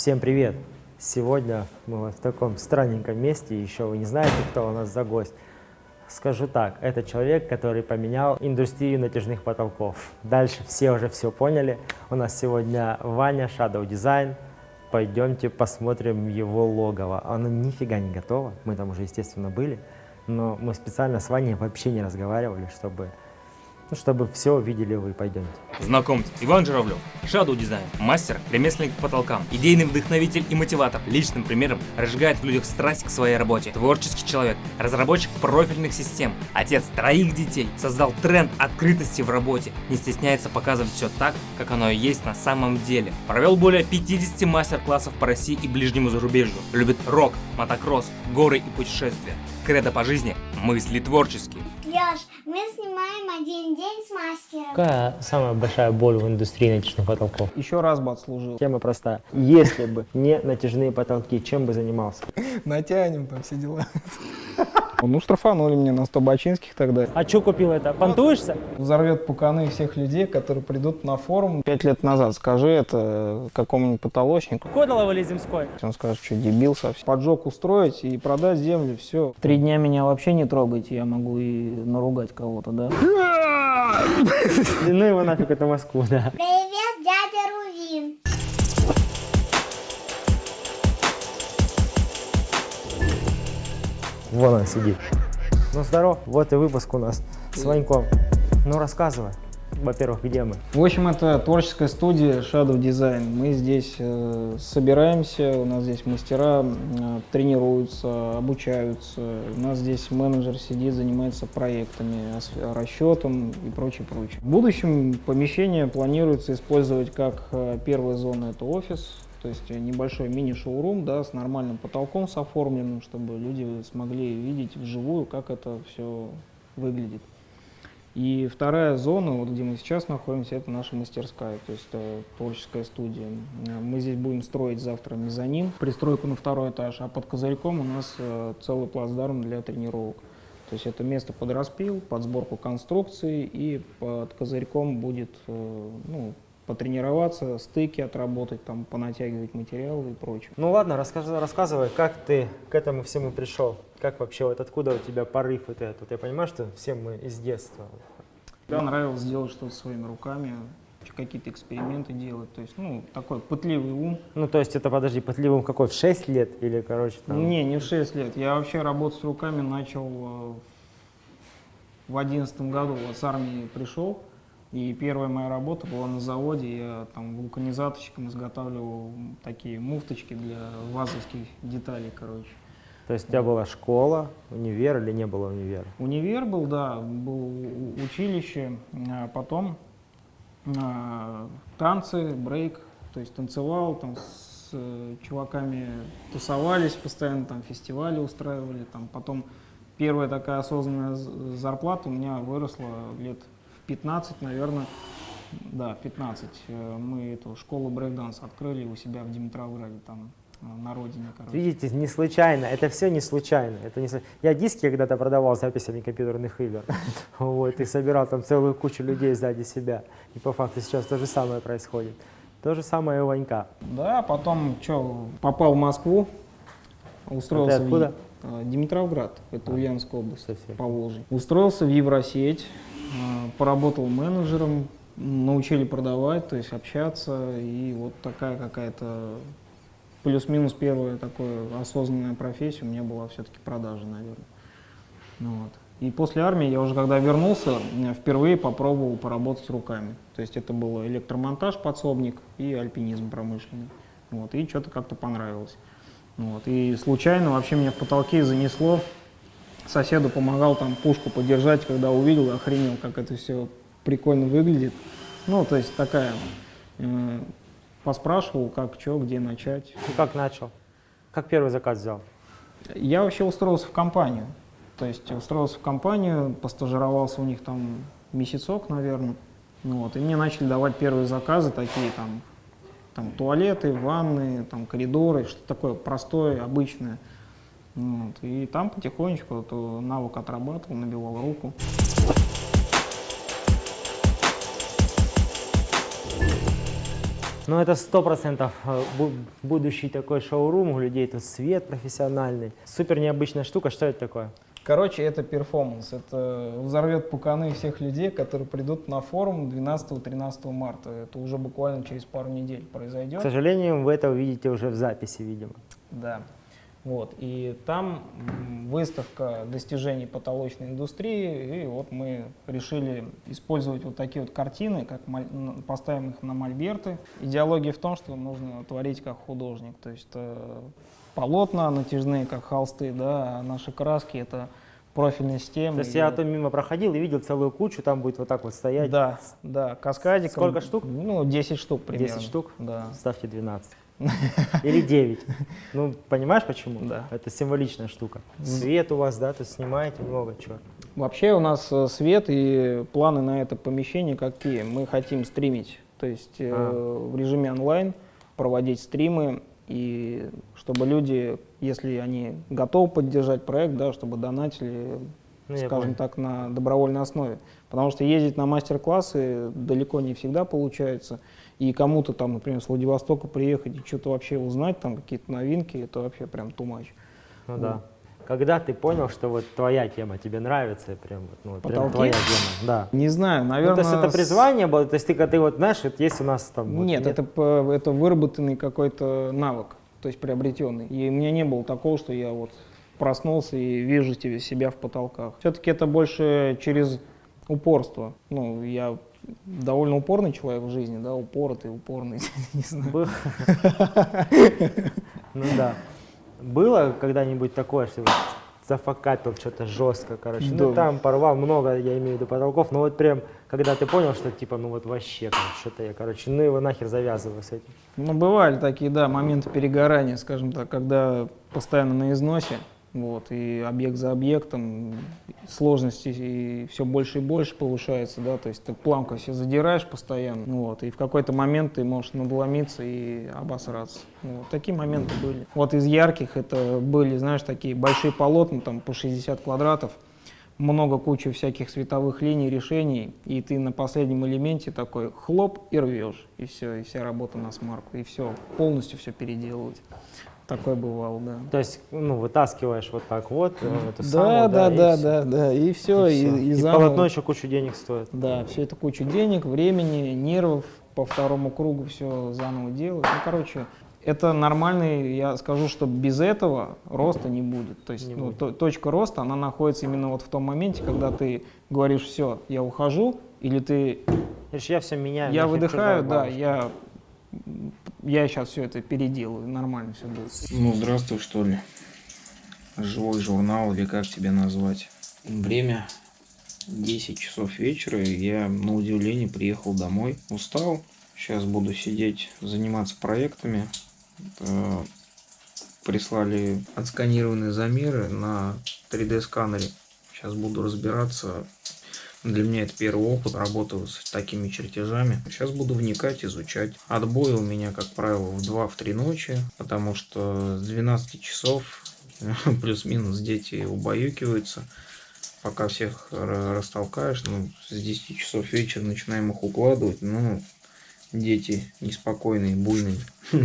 Всем привет! Сегодня мы вот в таком странненьком месте, еще вы не знаете, кто у нас за гость. Скажу так, это человек, который поменял индустрию натяжных потолков. Дальше все уже все поняли. У нас сегодня Ваня, Shadow Design. Пойдемте посмотрим его логово. Оно нифига не готово, мы там уже, естественно, были. Но мы специально с Ваней вообще не разговаривали, чтобы ну, чтобы все видели вы, пойдемте. Знакомьтесь, Иван Журавлев, Shadow Design, мастер, ремесленник по потолкам, идейный вдохновитель и мотиватор, личным примером разжигает в людях страсть к своей работе, творческий человек, разработчик профильных систем, отец троих детей, создал тренд открытости в работе, не стесняется показывать все так, как оно и есть на самом деле. Провел более 50 мастер-классов по России и ближнему зарубежью, любит рок, мотокросс, горы и путешествия. Кредо по жизни – мысли творческие. Леш, мы снимаем один день с мастером. Какая самая большая боль в индустрии натяжных потолков? Еще раз бы отслужил. Тема простая. Если бы не натяжные потолки, чем бы занимался? Натянем там все дела. Ну, штрафанули меня на 100 бачинских тогда. А что купил это? Понтуешься? Взорвет пуканы всех людей, которые придут на форум. Пять лет назад скажи это какому-нибудь потолочнику. Кодолово или Земской? Он скажет, что дебил совсем. Поджог устроить и продать землю, все. Три дня меня вообще не трогайте, я могу и наругать кого-то, да? Ну его нафиг, это Москву, да. Привет, дядя Рувин. Вон он сидит. Ну здоров, вот и выпуск у нас с Ваньком. Ну рассказывай. Во-первых, где мы? В общем, это творческая студия Shadow Design. Мы здесь э, собираемся, у нас здесь мастера э, тренируются, обучаются. У нас здесь менеджер сидит, занимается проектами, расчетом и прочее, прочее. В будущем помещение планируется использовать как э, первая зона это офис, то есть небольшой мини-шоурум, да, с нормальным потолком, с оформленным, чтобы люди смогли видеть вживую, как это все выглядит. И вторая зона, вот где мы сейчас находимся, это наша мастерская, то есть э, творческая студия. Э, Мы здесь будем строить завтра мезонин, пристройку на второй этаж, а под козырьком у нас э, целый плацдарм для тренировок. То есть это место под распил, под сборку конструкций, и под козырьком будет э, ну, потренироваться, стыки отработать, там, понатягивать материалы и прочее. Ну ладно, рассказывай, рассказывай, как ты к этому всему пришел? Как вообще, вот откуда у тебя порыв вот этот? Я понимаю, что все мы из детства. Мне нравилось делать что-то своими руками, какие-то эксперименты делать. То есть, ну, такой пытливый ум. Ну то есть это, подожди, пытливым какой, в 6 лет или, короче, там? Не, не в 6 лет. Я вообще работать с руками начал э, в одиннадцатом году. Вот с армии пришел. И первая моя работа была на заводе. Я там вулканизаторщиком изготавливал такие муфточки для вазовских деталей, короче. То есть у тебя была школа, универ или не было универа? Универ был, да, был училище, а потом а, танцы, брейк, то есть танцевал, там с э, чуваками тусовались постоянно, там фестивали устраивали, там потом первая такая осознанная зарплата у меня выросла лет 15, наверное, да, в 15. Э, Мы эту школу брейкданс открыли у себя в Димитровграде, там э, на родине, короче. Видите, не случайно, это все не случайно. Это не Я диски когда-то продавал с записями компьютерных игр. Вот, и собирал там целую кучу людей сзади себя. И по факту сейчас то же самое происходит. То же самое и у Ванька. Да, потом что, попал в Москву, устроился А ты откуда? в э, Димитровград, это Ульяновская область, Совсем. Поволжье. Устроился в Евросеть, поработал менеджером, научили продавать, то есть общаться, и вот такая какая-то плюс-минус первая такая осознанная профессия у меня была все-таки продажа, наверное. Ну вот. И после армии я уже когда вернулся, э, впервые попробовал поработать руками. То есть это был электромонтаж, подсобник и альпинизм промышленный. Вот. И что-то как-то понравилось. Вот. И случайно вообще меня в потолке занесло. Соседу помогал там пушку подержать, когда увидел, охренел, как это все прикольно выглядит. Ну, то есть такая, э, поспрашивал, как, что, где начать. И как начал? Как первый заказ взял? Я вообще устроился в компанию. То есть устроился в компанию, постажировался у них там месяцок, наверное. Вот, и мне начали давать первые заказы, такие там, там туалеты, ванны, там коридоры, что-то такое простое, обычное. Вот, и там потихонечку вот, э, навык отрабатывал, набивал руку. Ну, это сто процентов э, бу- будущий такой шоурум, у людей тут свет профессиональный. Супер необычная штука, что это такое? Короче, это перформанс. Это взорвет пуканы всех людей, которые придут на форум 12-13 марта. Это уже буквально через пару недель К произойдет. сожалению, вы это увидите уже в записи, видимо. Да. Вот. И там выставка достижений потолочной индустрии. И вот мы решили использовать вот такие вот картины, как н- поставим их на мольберты. Идеология в том, что нужно творить как художник. То есть э, полотна натяжные, как холсты, да, а наши краски это профильные системы. То есть И я там мимо проходил и видел целую кучу, там будет вот так вот стоять. Да, да, каскадиком. Сколько штук? Ну, 10 штук примерно. 10 штук? Да. Ставьте 12. Или 9. Ну, понимаешь почему? Да. Это символичная штука. Свет у вас, да, тут снимаете много чего. Вообще у нас э, свет и планы на это помещение какие? Мы хотим стримить, то есть э, А. в режиме онлайн проводить стримы и чтобы люди, если они готовы поддержать проект, да, чтобы донатили, Ну, скажем так, на добровольной основе. Потому что ездить на мастер-классы далеко не всегда получается. И кому-то там, например, с Владивостока приехать и что-то вообще узнать, там какие-то новинки, это вообще прям much. Ну да. Когда ты понял, что вот твоя тема тебе нравится, прям, вот, ну, вот прям Потолки? твоя тема, да. Не знаю, Ну, наверное... то есть это призвание было, то есть ты, ты вот знаешь, вот есть у нас там... вот Нет, это, по- это выработанный какой-то навык, то есть приобретенный. И у меня не было такого, что я вот проснулся и вижу тебе себя в потолках. Все-таки это больше через упорство. Ну, я довольно упорный человек в жизни, да, упоротый, упорный, не знаю. Ну да. Было когда-нибудь такое, что вот зафакапил что-то жестко, короче. Ну там порвал много, я имею в виду потолков, но вот прям, когда ты понял, что типа, ну вот вообще, что-то я, короче, ну его нахер завязываю с этим. Ну, бывали такие, да, моменты перегорания, скажем так, когда постоянно на износе, вот, и объект за объектом, сложности и все больше и больше повышается, да, то есть ты планку все задираешь постоянно, вот, и в какой-то момент ты можешь надломиться и обосраться. Вот, такие моменты были. Вот из ярких это были, знаешь, такие большие полотна, там, по 60 квадратов, много кучи всяких световых линий, решений, и ты на последнем элементе такой хлоп и рвешь, и все, и вся работа на смарку, и все, полностью все переделывать. Такое бывало, да. То есть, ну, вытаскиваешь вот так вот, э, эту Да, самую, да, и да, всё. да, да, и все, и, всё. и И заново. полотно еще кучу денег стоит. Да, все это куча денег, времени, нервов, по второму кругу все заново делать. Ну, короче, это нормальный, я скажу, что без этого роста не будет. То есть Не ну, будет. то- точка роста, она находится именно вот в том моменте, когда ты говоришь, все, я ухожу, или ты, я все меняю. я выдыхаю, да, бабушка. я, я сейчас все это переделаю, нормально все будет. Ну, здравствуй, что ли. Живой журнал, или как тебя назвать. Время 10 часов вечера, и я на удивление приехал домой. Устал. Сейчас буду сидеть, заниматься проектами. Это Прислали отсканированные замеры на 3D сканере. Сейчас буду разбираться. Для меня это первый опыт работы с такими чертежами. Сейчас буду вникать, изучать. Отбой у меня, как правило, в 2-3 ночи, потому что с 12 часов плюс-минус дети убаюкиваются. Пока всех ра- растолкаешь, ну, с 10 часов вечера начинаем их укладывать, ну, дети неспокойные, буйные.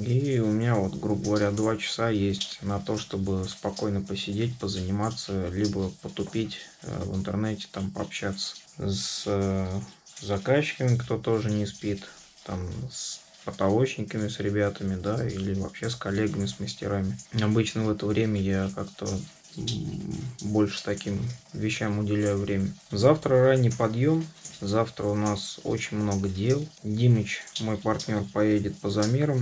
И у меня вот, грубо говоря, два часа есть на то, чтобы спокойно посидеть, позаниматься, либо потупить э, в интернете, там пообщаться с э, заказчиками, кто тоже не спит, там с потолочниками, с ребятами, да, или вообще с коллегами, с мастерами. Обычно в это время я как-то больше таким вещам уделяю время. Завтра ранний подъем. Завтра у нас очень много дел. Димыч, мой партнер, поедет по замерам.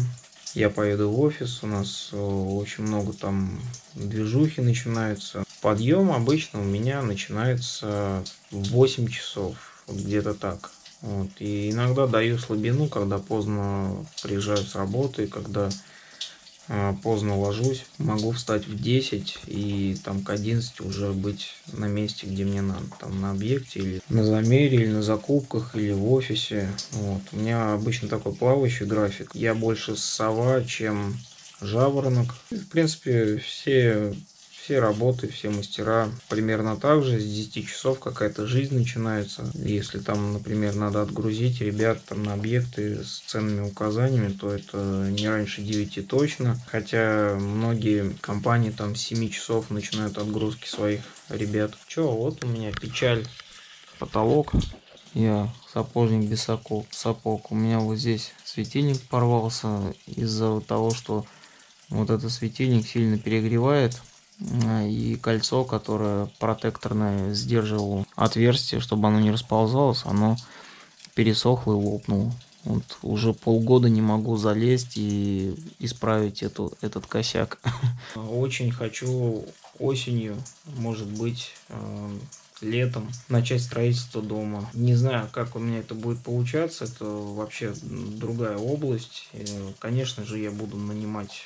Я поеду в офис, у нас э, очень много там движухи начинаются. Подъем обычно у меня начинается в 8 часов, где-то так. Вот. И иногда даю слабину, когда поздно приезжаю с работы, когда поздно ложусь. Могу встать в 10 и там к 11 уже быть на месте, где мне надо. Там на объекте или на замере, или на закупках, или в офисе. Вот. У меня обычно такой плавающий график. Я больше сова, чем жаворонок. В принципе, все, Все работы, все мастера примерно так же. С 10 часов какая-то жизнь начинается. Если там, например, надо отгрузить ребят там, на объекты с ценными указаниями, то это не раньше 9 точно. Хотя многие компании там с 7 часов начинают отгрузки своих ребят. Че, вот у меня печаль. Потолок. Я сапожник без сапог. сапог. У меня вот здесь светильник порвался из-за того, что вот этот светильник сильно перегревает и кольцо, которое протекторное сдерживало отверстие, чтобы оно не расползалось, оно пересохло и лопнуло. Вот уже полгода не могу залезть и исправить эту, этот косяк. Очень хочу осенью, может быть, э, летом начать строительство дома. Не знаю, как у меня это будет получаться, это вообще другая область. Э, конечно же, я буду нанимать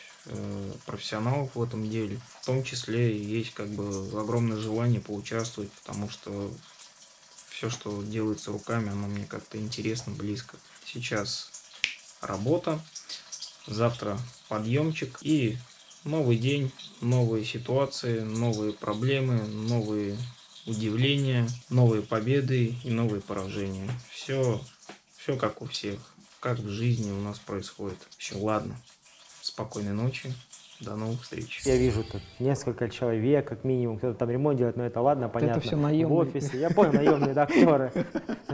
профессионалов в этом деле. В том числе есть как бы огромное желание поучаствовать, потому что все, что делается руками, оно мне как-то интересно, близко. Сейчас работа, завтра подъемчик и новый день, новые ситуации, новые проблемы, новые удивления, новые победы и новые поражения. Все, все как у всех, как в жизни у нас происходит. Все, ладно. Спокойной ночи. До новых встреч. Я вижу тут несколько человек, как минимум, кто-то там ремонт делает, но это ладно, понятно. Это все наемные. В офисе. Я понял, наемные актеры.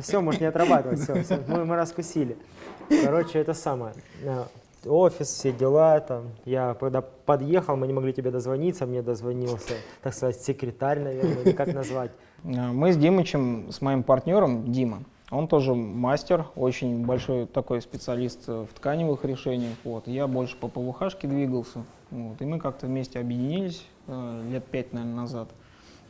Все, может не отрабатывать, все, все. Мы, мы раскусили. Короче, это самое. Э, офис, все дела там. Я когда подъехал, мы не могли тебе дозвониться, мне дозвонился, так сказать, секретарь, наверное, или как назвать. Э, мы с Димычем, с моим партнером, Дима, он тоже мастер, очень большой такой специалист э, в тканевых решениях. Вот. Я больше по ПВХшке двигался. Вот. И мы как-то вместе объединились э, лет пять, наверное, назад.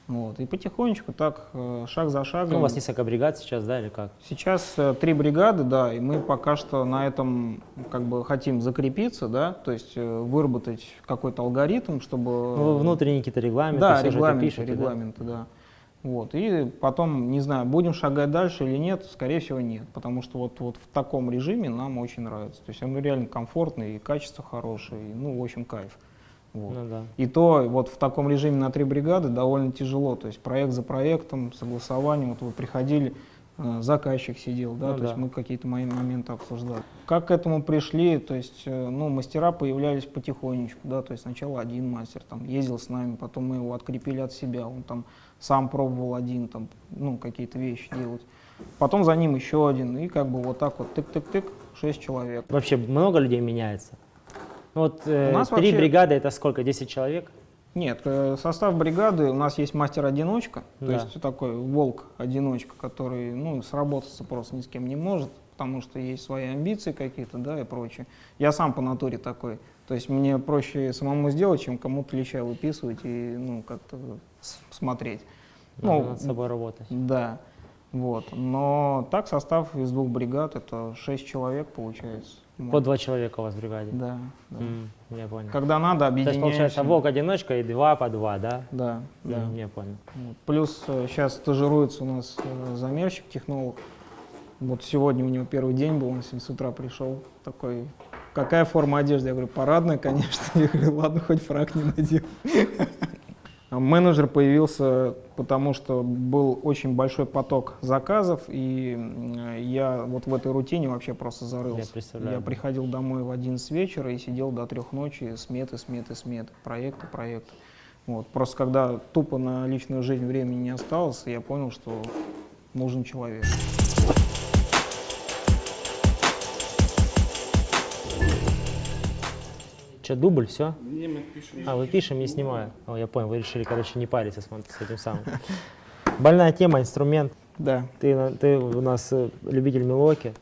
Вот. И потихонечку так, э, шаг за шагом. Ну, у вас несколько бригад сейчас, да, или как? Сейчас три бригады, да, и мы пока что на этом как бы хотим закрепиться, да, то есть выработать какой-то алгоритм, чтобы... Ну, внутренние какие-то регламенты, да, все регламенты, же это пишете, регламенты, да. да. Вот. И потом, не знаю, будем шагать дальше или нет, скорее всего нет, потому что вот, вот в таком режиме нам очень нравится. То есть он реально комфортный, и качество хорошее, и, ну, в общем, кайф. Вот. Ну, да. И то вот в таком режиме на три бригады довольно тяжело, то есть проект за проектом, согласованием, вот вы приходили, э, заказчик сидел, да, Ну то да. есть мы какие-то мои моменты обсуждали. Как к этому пришли, то есть, э, ну, мастера появлялись потихонечку, да, то есть сначала один мастер там ездил с нами, потом мы его открепили от себя, он там сам пробовал один там, ну, какие-то вещи делать. Потом за ним еще один, и как бы вот так вот тык-тык-тык, шесть человек. Вообще много людей меняется? Ну, вот э, У нас три вообще- бригады это сколько? 10 человек? Нет, э, состав бригады у нас есть мастер-одиночка, то Да. есть такой волк-одиночка, который ну, сработаться просто ни с кем не может, потому что есть свои амбиции какие-то, да, и прочее. Я сам по натуре такой, то есть мне проще самому сделать, чем кому-то леща выписывать и ну, как-то смотреть. Надо Ну, над собой работать. Да, вот. Но так состав из двух бригад, это шесть человек получается. По два человека у вас в бригаде? Да, да. М, я понял. Когда надо, То есть объединяемся. получается волк-одиночка и два по два, да? Да, да. М, Я понял. Плюс сейчас стажируется у нас э, замерщик, технолог. Вот сегодня у него первый день был, он сегодня с утра пришел такой, какая форма одежды? Я говорю, парадная, конечно. Я говорю, ладно, хоть фраг не надел. А Менеджер появился, потому что был очень большой поток заказов, и м, я вот в этой рутине вообще просто зарылся. Я представляю, да. приходил домой в 11 вечера и сидел до трех ночи, сметы, сметы, сметы, проекты, проекты. Вот. Просто когда тупо на личную жизнь времени не осталось, я понял, что нужен человек. Че, дубль, все? А, вы пишем, не снимаю. О, я понял, вы решили, короче, не париться с, с этим самым. Больная тема, инструмент. Да. Ты, ты у нас э, любитель мелоки.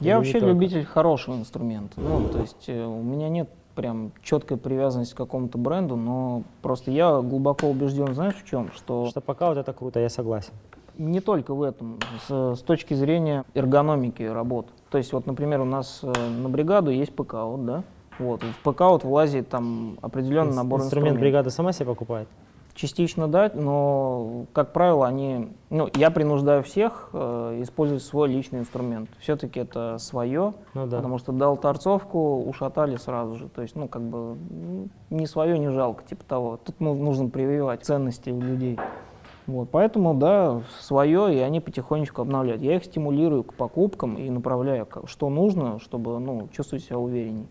Я не вообще только? любитель хорошего инструмента. Ну, то есть э, у меня нет прям четкой привязанности к какому-то бренду, но просто я глубоко убежден, знаешь, в чем? Что Что пока вот это круто, я согласен. не только в этом, с, с точки зрения эргономики работ. То есть вот, например, у нас э, на бригаду есть ПК, вот, да? Вот, в ПК вот влазит там определенный Инс- набор инструмент инструментов. бригада сама себе покупает? частично дать, но, как правило, они, ну, я принуждаю всех э, использовать свой личный инструмент. Все-таки это свое, Ну да. потому что дал торцовку, ушатали сразу же. То есть, ну, как бы, не свое, не жалко, типа того. Тут ну, нужно прививать ценности у людей. Вот, поэтому, да, свое, и они потихонечку обновляют. Я их стимулирую к покупкам и направляю, что нужно, чтобы, ну, чувствовать себя уверенней.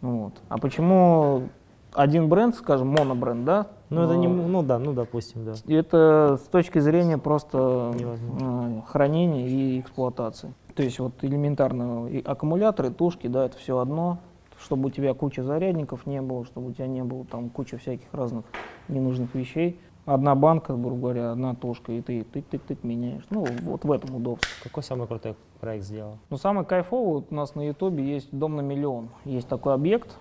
Вот. А почему один бренд, скажем, монобренд, да? Ну, это не, ну да, ну допустим, да. это с точки зрения просто Невозможно. э, хранения и эксплуатации. То есть вот элементарно и аккумуляторы, тушки, да, это все одно, чтобы у тебя куча зарядников не было, чтобы у тебя не было там куча всяких разных ненужных вещей. Одна банка, грубо говоря, одна тушка, и ты тык-тык-тык меняешь. Ну, вот в этом удобство. Какой самый крутой проект сделал? Но самый кайфовый вот у нас на ютубе есть «Дом на миллион». Есть такой объект.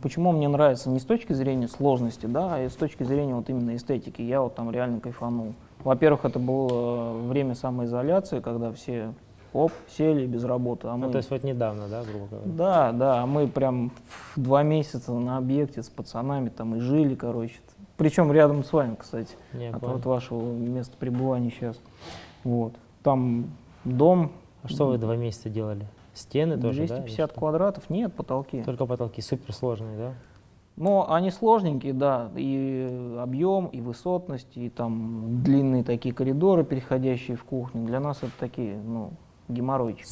Почему он мне нравится? Не с точки зрения сложности, да, а с точки зрения вот именно эстетики. Я вот там реально кайфанул. Во-первых, это было время самоизоляции, когда все оп, сели без работы. А мы... Ну, то есть вот недавно, да, грубо говоря? Да, да, а мы прям два месяца на объекте с пацанами там и жили, короче. Причем рядом с вами, кстати, Не, от, понял. от вашего места пребывания сейчас. Вот. Там дом А что вы два месяца делали? Стены тоже, да? или 250 что? квадратов, нет, потолки. Только потолки суперсложные, да? Но они сложненькие, да, и объем, и высотность, и там длинные такие коридоры, переходящие в кухню. Для нас это такие, ну, геморройчики.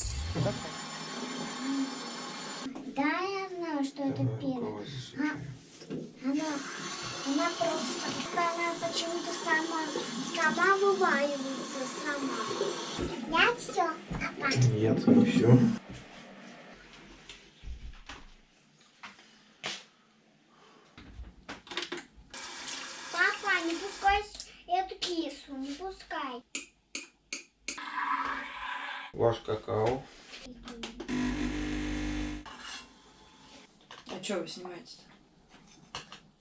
Сама вываливается сама. Я все, папа. Нет, не все. Папа, не пускай с- эту кису, не пускай. Ваш какао. А что вы снимаете?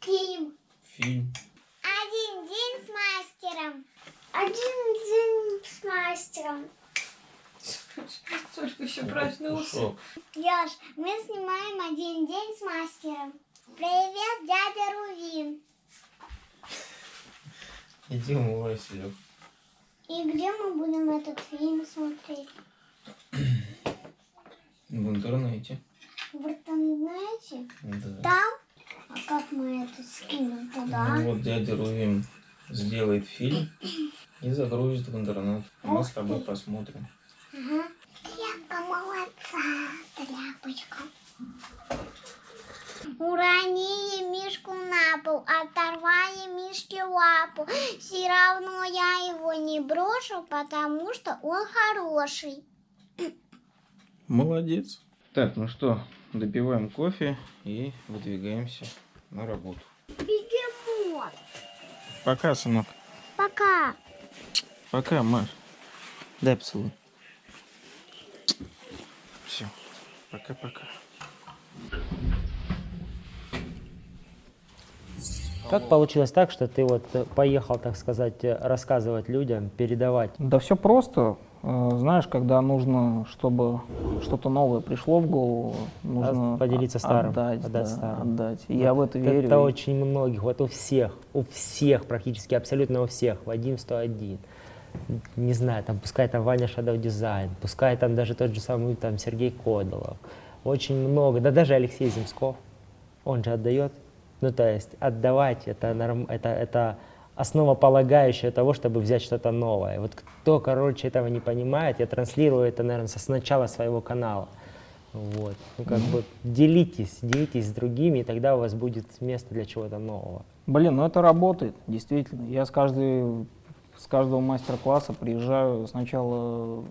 Фильм. Фильм. Один день с мастером. Один день с мастером. Только еще проснулся. Шок. Яш, мы снимаем один день с мастером. Привет, дядя Рувин. Иди умывайся, Лёг. И где мы будем этот фильм смотреть? В интернете. В интернете? Да. Там? А как мы это скинем туда? Ну вот дядя Рувим сделает фильм и загрузит в интернет. А Мы с тобой посмотрим. Ага. Яка молодца, тряпочка. Уронили мишку на пол, оторвали мишке лапу. Все равно я его не брошу, потому что он хороший. Молодец. Так, ну что, допиваем кофе и выдвигаемся на работу. Бегемот. Пока, сынок. Пока. Пока, Маш. Дай поцелуй. Все. Пока-пока. Как получилось так, что ты вот э, поехал, так сказать, э, рассказывать людям, передавать? Да все просто. Э, Знаешь, когда нужно, чтобы что-то новое пришло в голову, нужно поделиться старым, отдать, отдать да, старым. отдать. И я в это верю. Это очень многих, вот у всех, у всех, практически абсолютно у всех, Вадим 101. Не знаю, там пускай там Ваня Shadow Design, пускай там даже тот же самый там Сергей Кодолов. Очень много, да даже Алексей Земсков, он же отдает. Ну, то есть отдавать это, норм, это, это основополагающее того, чтобы взять что-то новое. Вот кто, короче, этого не понимает, я транслирую это, наверное, с начала своего канала. Вот. Ну, как бы делитесь, делитесь с другими, и тогда у вас будет место для чего-то нового. Блин, ну это работает, действительно. Я с, каждой, с каждого мастер-класса приезжаю сначала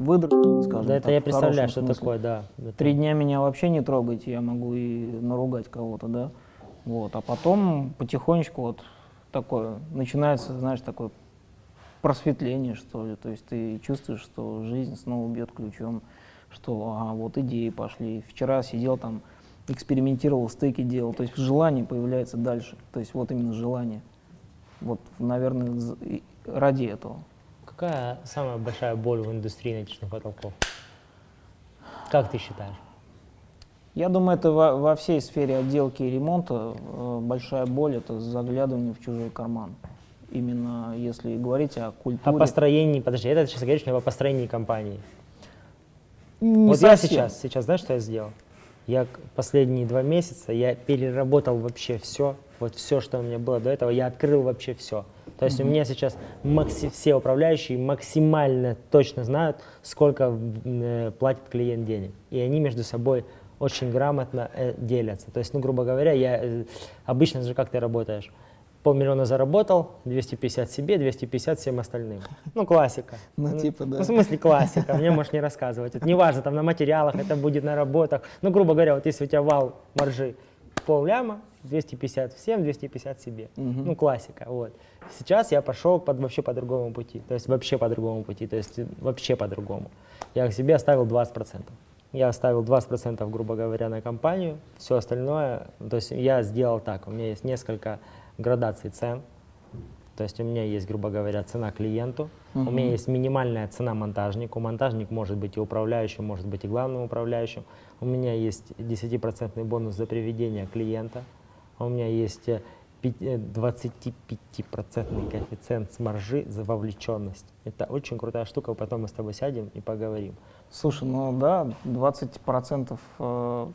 выдрать, скажем да, это так, я в представляю, что смысле. такое, да. Это- Три дня меня вообще не трогайте, я могу и наругать кого-то, да. Вот, а потом потихонечку вот такое, начинается, знаешь, такое просветление, что ли. То есть ты чувствуешь, что жизнь снова бьет ключом, что а, вот идеи пошли. Вчера сидел там, экспериментировал, стейки делал. То есть желание появляется дальше. То есть вот именно желание. Вот, наверное, ради этого. Какая самая большая боль в индустрии натяжных потолков? Как ты считаешь? Я думаю, это во, во всей сфере отделки и ремонта э, большая боль это заглядывание в чужой карман. Именно если говорить о О культуре. построении, подожди, это сейчас говоришь о построении компании. Не вот я совсем. сейчас, сейчас, знаешь, что я сделал? Я последние два месяца, я переработал вообще все, вот все, что у меня было до этого, я открыл вообще все. То есть у меня сейчас макси- все управляющие максимально точно знают, сколько э, платит клиент денег. И они между собой очень грамотно э, делятся. То есть, ну, грубо говоря, я э, обычно же как ты работаешь? Полмиллиона заработал, 250 себе, 250 всем остальным. Ну, классика. Ну, типа, да. Ну, в смысле классика, мне можешь не рассказывать. Это неважно, там на материалах, это будет на работах. Ну, грубо говоря, вот если у тебя вал маржи пол ляма, 250 всем, 250 себе. Ну, классика, вот. Сейчас я пошел под, вообще по другому пути, то есть вообще по другому пути, то есть вообще по-другому. Я к себе оставил 20%. Я оставил 20%, грубо говоря, на компанию, все остальное, то есть я сделал так, у меня есть несколько градаций цен, то есть у меня есть, грубо говоря, цена клиенту, у меня есть минимальная цена монтажнику. Монтажник может быть и управляющим, может быть и главным управляющим. У меня есть 10% бонус за приведение клиента. У меня есть э, пи- э, 25% коэффициент с маржи за вовлеченность. Это очень крутая штука, потом мы с тобой сядем и поговорим. Слушай, ну да, 20% э,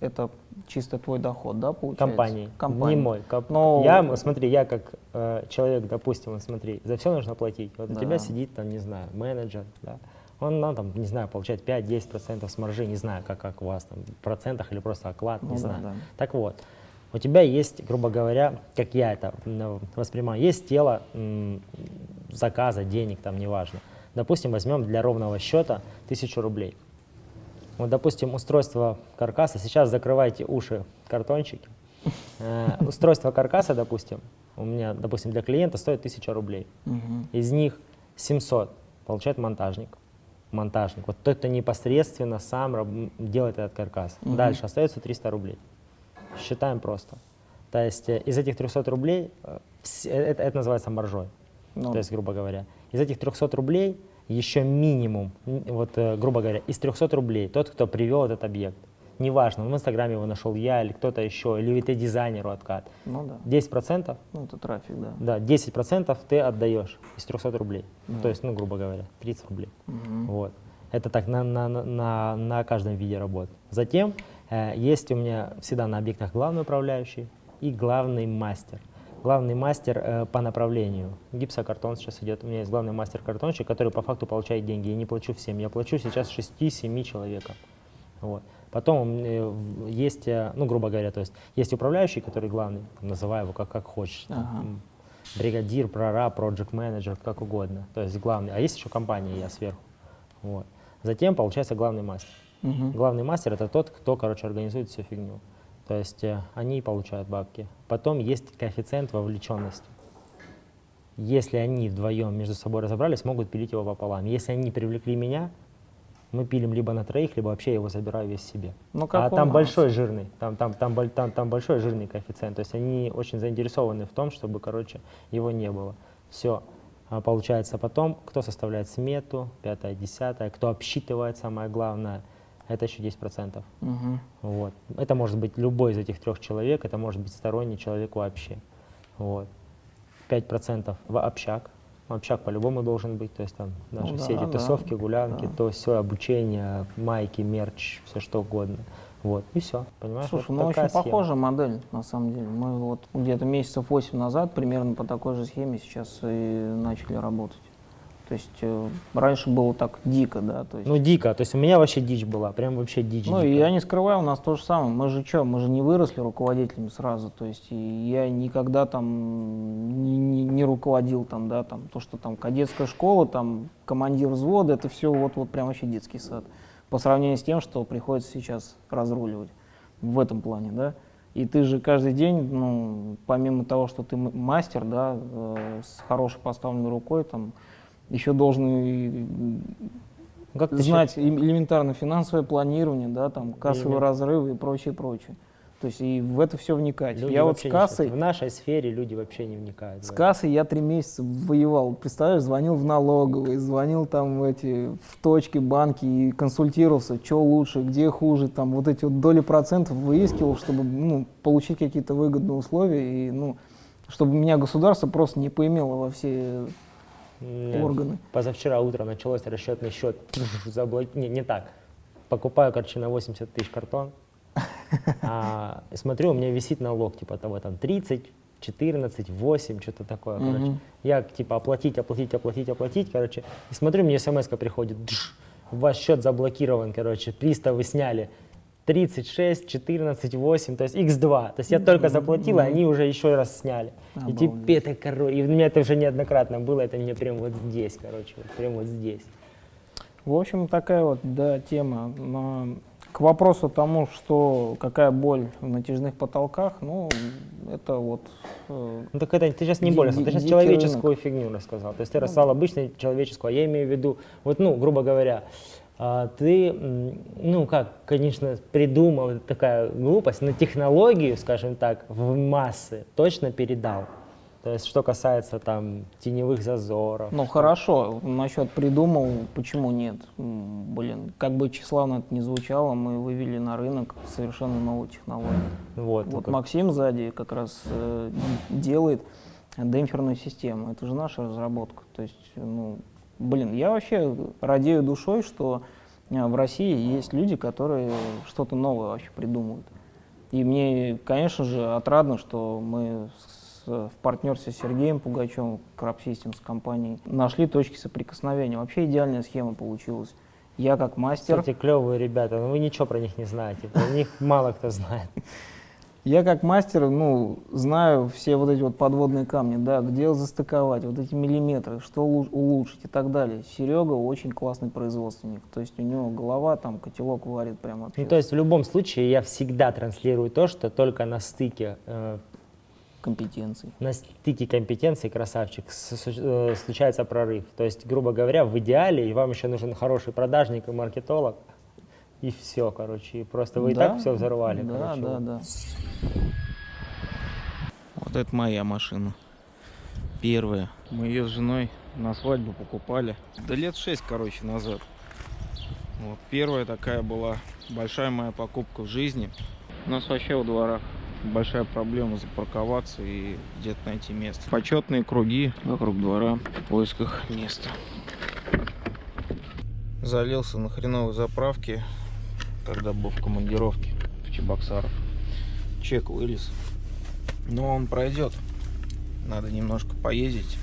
это чисто твой доход, да, получается? Компании, Компании. не мой. Коп- Но- Я, смотри, я как э, человек, допустим, смотри, за все нужно платить. Вот у Да. тебя сидит там, не знаю, менеджер, да, он, ну, там, не знаю, получает 5-10% с маржи, не знаю, как, как у вас, там, в процентах или просто оклад, Ну не да, знаю. да. Так вот, у тебя есть, грубо говоря, как я это воспринимаю, есть тело заказа, денег, там, неважно. Допустим, возьмем для ровного счета 1000 рублей. Вот, допустим, устройство каркаса, сейчас закрывайте уши картончики. Э, Устройство каркаса, допустим, у меня, допустим, для клиента стоит 1000 рублей. Из них 700 получает монтажник. Монтажник. Вот тот, кто непосредственно сам делает этот каркас. Дальше остается 300 рублей. Считаем просто. То есть э, из этих 300 рублей, э, это, это называется маржой. Ну, То есть, грубо говоря, из этих 300 рублей еще минимум, вот, э, грубо говоря, из 300 рублей тот, кто привел этот объект. Неважно, в Инстаграме его нашел я или кто-то еще, или это дизайнеру откат. ну да. 10%, Ну, это трафик, да. да, 10% ты отдаешь из 300 рублей. То есть, ну, грубо говоря, 30 рублей. Вот. Это так на, на, на- на, каждом виде работы. Затем э, есть у меня всегда на объектах главный управляющий и главный мастер. Главный мастер э, по направлению. Гипсокартон сейчас идет. У меня есть главный мастер-картонщик, который по факту получает деньги. Я не плачу всем. Я плачу сейчас 6-7 человекам. Вот. Потом э, есть, э, ну, грубо говоря, то есть есть управляющий, который главный, там, называй его как, как хочешь. там, Ага. м, бригадир, прораб, проект менеджер, как угодно. То есть главный. А есть еще компания, я сверху. Вот. Затем получается главный мастер. Мгм. Главный мастер это тот, кто, короче, организует всю фигню. То есть э, они получают бабки. Потом есть коэффициент вовлеченности. Если они вдвоем между собой разобрались, могут пилить его пополам. Если они привлекли меня, мы пилим либо на троих, либо вообще я его забираю весь себе. Ну, как а там нас. большой жирный, там, там, там, там, там большой жирный коэффициент. То есть они очень заинтересованы в том, чтобы, короче, его не было. Все. получается потом, кто составляет смету, пятое, десятое, кто обсчитывает, самое главное, это еще 10%. Мгм. Вот. Это может быть любой из этих трех человек, это может быть сторонний человек вообще. Вот. 5% в общак. Общак по-любому должен быть, то есть там наши Ну все да, эти да, тусовки, гулянки, да. то все обучение, майки, мерч, все что угодно. Вот, и все, понимаешь? Слушай, вот ну очень схема. похожая модель, на самом деле. Мы вот где-то месяцев 8 назад примерно по такой же схеме сейчас и начали работать. То есть э, раньше было так дико, да, то есть. Ну, дико, то есть у меня вообще дичь была, прям вообще дичь. Ну, и дикая. я не скрываю, у нас то же самое. Мы же что, мы же не выросли руководителями сразу. То есть и я никогда там не, не- не руководил там, да, там, то, что там кадетская школа, там, командир взвода, это все вот, вот прям вообще детский сад. По сравнению с тем, что приходится сейчас разруливать в этом плане, да. И ты же каждый день, ну, помимо того, что ты мастер, да, э, с хорошей поставленной рукой, там, еще должен и Ну, как знать элементарно финансовое планирование, да, там кассовые Элемент. разрывы и прочее, прочее. То есть и в это все вникать. Люди я вот с кассой, В нашей сфере люди вообще не вникают. с кассой я три месяца воевал. Представляешь, звонил в налоговые, звонил там в эти в точки, банки и консультировался, что лучше, где хуже, там вот эти вот доли процентов выискивал, чтобы ну, получить какие-то выгодные условия и ну чтобы меня государство просто не поимело во все У меня органы. Позавчера утром началось расчетный счет. Заблок... Не, не так. Покупаю, короче, на 80 тысяч картон. А, смотрю, у меня висит налог, типа того, там 30, 14, 8, что-то такое, короче. Я, типа, оплатить, оплатить, оплатить, оплатить, короче. И смотрю, мне смс приходит, «Дж, ваш счет заблокирован, короче, приставы сняли. 36, 14, 8, то есть x2. То есть я только заплатил, а они уже еще раз сняли. И теперь это, короче, и у меня это уже неоднократно было, это мне прям вот здесь, короче, вот прям вот здесь. В общем, такая вот, да, тема. Но к вопросу тому, что какая боль в натяжных потолках, ну, это вот... э, Ну так это ты сейчас не ди- ты сейчас человеческую фигню рассказал. То есть Ну ты рассказал обычную человеческую, а я имею в виду, вот, ну, грубо говоря, а, ты, м, ну, как, конечно, придумал, такая глупость, но технологию, скажем так, в массы точно передал. То есть, что касается там теневых зазоров. Ну, хорошо, насчет придумал, почему нет? Блин, как бы тщеславно это ни звучало, мы вывели на рынок совершенно новую технологию. Вот, Вот только- Максим сзади как раз э, делает демпферную систему. Это же наша разработка. То есть, ну, блин, я вообще радею душой, что э, в России есть люди, которые что-то новое вообще придумывают. И мне, конечно же, отрадно, что мы с- в партнерстве с Сергеем Пугачевым, Crab Systems компанией, нашли точки соприкосновения. Вообще идеальная схема получилась. Я как мастер... Кстати, клевые ребята, но вы ничего про них не знаете. Про них мало кто знает. Я как мастер, ну, знаю все вот эти вот подводные камни, да, где застыковать, вот эти миллиметры, что улу- улучшить и так далее. Серега очень классный производственник, то есть у него голова там котелок варит прям вообще. Ну, то есть в любом случае я всегда транслирую то, что только на стыке э, компетенций. на стыке компетенций, красавчик, э, случается прорыв. То есть, грубо говоря, в идеале и вам еще нужен хороший продажник и маркетолог, и все, короче, и просто вы и Да, так все взорвали, Да, короче. да, вот. да. Вот это моя машина. Первая. Мы ее с женой на свадьбу покупали. Да лет шесть, короче, назад. Вот первая такая была большая моя покупка в жизни. У нас вообще во дворах большая проблема запарковаться и где-то найти место. Почетные круги вокруг двора в поисках места. Залился на хреновой заправке, когда был в командировке в Чебоксарах. Чек вылез. Но он пройдет. Надо немножко поездить,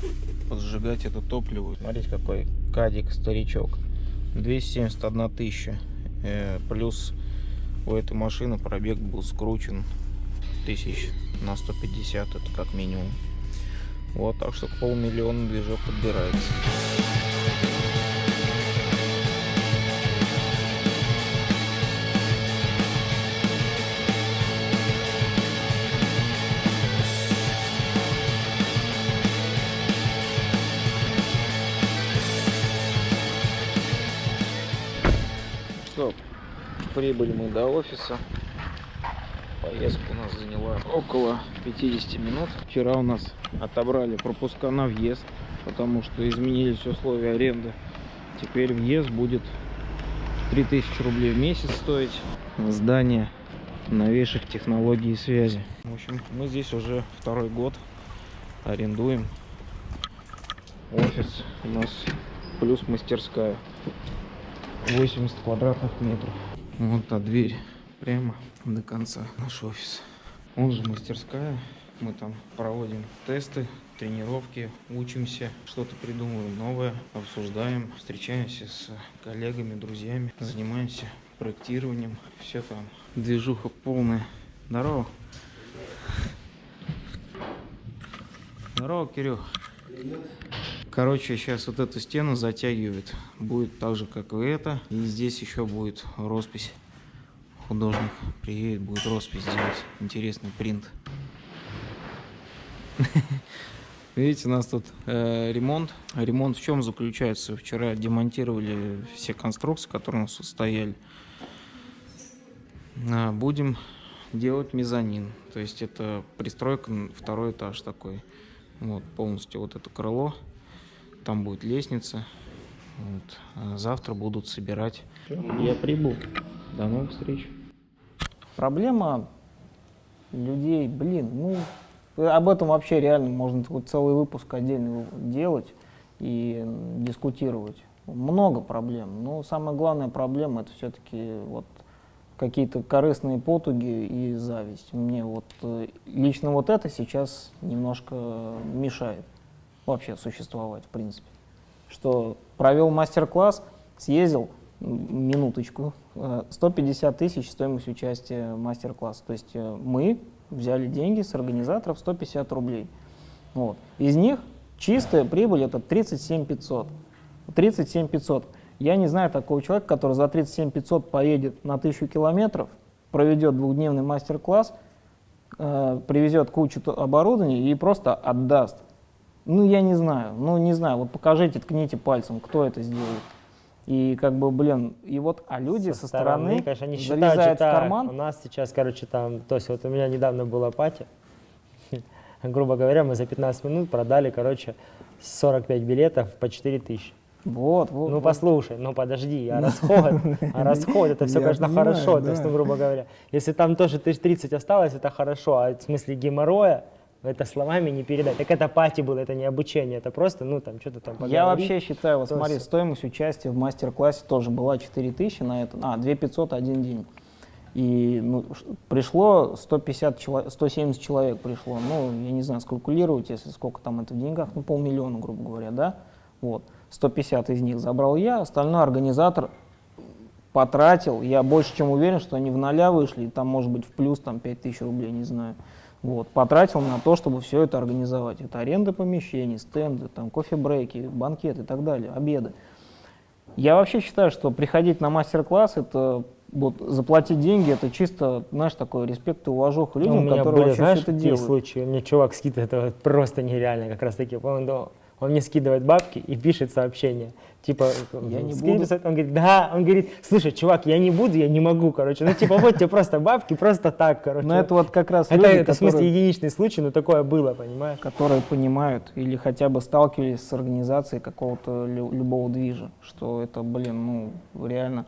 поджигать это топливо. Смотрите, какой кадик старичок. 271 тысяча. Э, плюс у этой машины пробег был скручен тысяч на 150, это как минимум. Вот, так что полмиллиона движок подбирается. Прибыли мы до офиса. Поездка у нас заняла около 50 минут. Вчера у нас отобрали пропуска на въезд, потому что изменились условия аренды. Теперь въезд будет 3000 рублей в месяц стоить. Здание новейших технологий связи. В общем, мы здесь уже второй год арендуем. Офис у нас плюс мастерская. 80 квадратных метров. Вот та дверь прямо до конца наш офис. Он же мастерская. Мы там проводим тесты, тренировки, учимся, что-то придумываем новое, обсуждаем, встречаемся с коллегами, друзьями, занимаемся проектированием. Все там. Движуха полная. Здорово. Здорово, Кирюх. Короче, сейчас вот эту стену затягивает. Будет так же, как и это. И здесь еще будет роспись. Художник приедет, будет роспись делать. Интересный принт. Видите, у нас тут э, ремонт. Ремонт в чем заключается? Вчера демонтировали все конструкции, которые у нас тут стояли. А, будем делать мезонин. То есть это пристройка, второй этаж такой. Вот полностью вот это крыло. Там будет лестница. Вот. А завтра будут собирать. Я прибыл. До новых встреч. Проблема людей, блин, ну, об этом вообще реально можно такой целый выпуск отдельный делать и дискутировать. Много проблем, но самая главная проблема это все-таки вот какие-то корыстные потуги и зависть. Мне вот э, лично вот это сейчас немножко мешает вообще существовать, в принципе. Что провел мастер-класс, съездил, минуточку, э, 150 тысяч стоимость участия в мастер-класс. То есть э, мы взяли деньги с организаторов 150 рублей. Вот. Из них чистая прибыль это 37 500. 37 500. Я не знаю такого человека, который за 37 500 поедет на 1000 километров, проведет двухдневный мастер-класс, э, привезет кучу оборудования и просто отдаст. Ну, я не знаю, ну, не знаю, вот покажите, ткните пальцем, кто это сделает. И как бы, блин, и вот, а люди со, стороны, конечно, они считают, залезают что в карман, у нас сейчас, короче, там, то есть вот у меня недавно была пати, грубо говоря, мы за 15 минут продали, короче, 45 билетов по 4 тысячи. Вот, вот, Ну вот. послушай, ну подожди, а расход, а расход, это все, конечно, понимаю, хорошо, то есть, да. ну, грубо говоря, если там тоже тысяч 30 осталось, это хорошо, а в смысле геморроя, это словами не передать. Так это пати было, это не обучение, это просто, ну, там, что-то там Я вообще считаю, вот смотри, стоимость участия в мастер-классе тоже была 4000 на это, а, 2500 один день. И ну, пришло 150 человек, 170 человек пришло, ну, я не знаю, скалькулировать, если сколько там это в деньгах, ну, полмиллиона, грубо говоря, да, вот. 150 из них забрал я, остальной организатор потратил, я больше чем уверен, что они в ноля вышли, и там, может быть, в плюс там 5000 рублей, не знаю. Вот, потратил на то, чтобы все это организовать. Это аренда помещений, стенды, там, кофе-брейки, банкеты и так далее, обеды. Я вообще считаю, что приходить на мастер-класс, это вот заплатить деньги, это чисто, знаешь, такой респект и уважуха Ну, людям, у меня которые были, вообще знаешь, все это делают. случаи, мне чувак скидывает, это просто нереально, как раз таки, да, он мне скидывает бабки и пишет сообщение, типа, Я не скидывает, он говорит, да, он говорит, слушай, чувак, я не буду, я не могу, короче, ну, типа, вот тебе просто бабки, просто так, короче. Но это вот как раз это, люди, это в смысле которые, единичный случай, но такое было, понимаешь? которые понимают или хотя бы сталкивались с организацией какого-то лю- любого движа, что это, блин, ну, реально,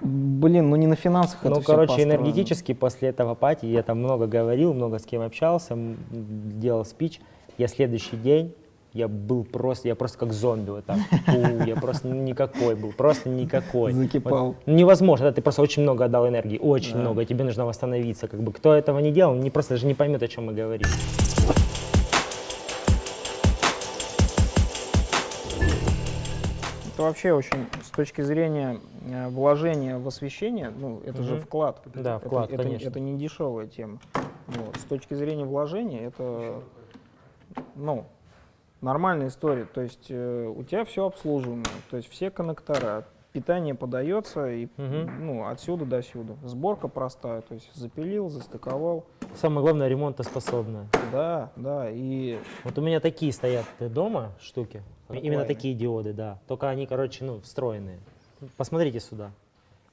блин, ну не на финансах это Ну, короче, энергетически после этого пати я там много говорил, много с кем общался, делал спич. Я следующий день, я был просто, я просто как зомби вот так. Фу, я просто никакой был, просто никакой. Закипал. Вот невозможно, да, ты просто очень много отдал энергии, очень Да. много, тебе нужно восстановиться. Как бы кто этого не делал, не просто даже не поймет, о чем мы говорим. Это вообще очень, с точки зрения э, вложения в освещение, ну, это же Мгм. вклад. Да, Это- вклад, это, конечно. это не дешевая тема. Вот. С точки зрения вложения, это, ну, нормальная история. То есть э, у тебя все обслуживаемо, то есть все коннектора, питание подается и, Мгм. ну, отсюда до сюда. Сборка простая, то есть запилил, застыковал. Самое главное, ремонтоспособное. Да, да, и Вот у меня такие стоят дома штуки. Именно Прикольные. такие диоды, да. Только они, короче, ну, встроенные. Посмотрите сюда.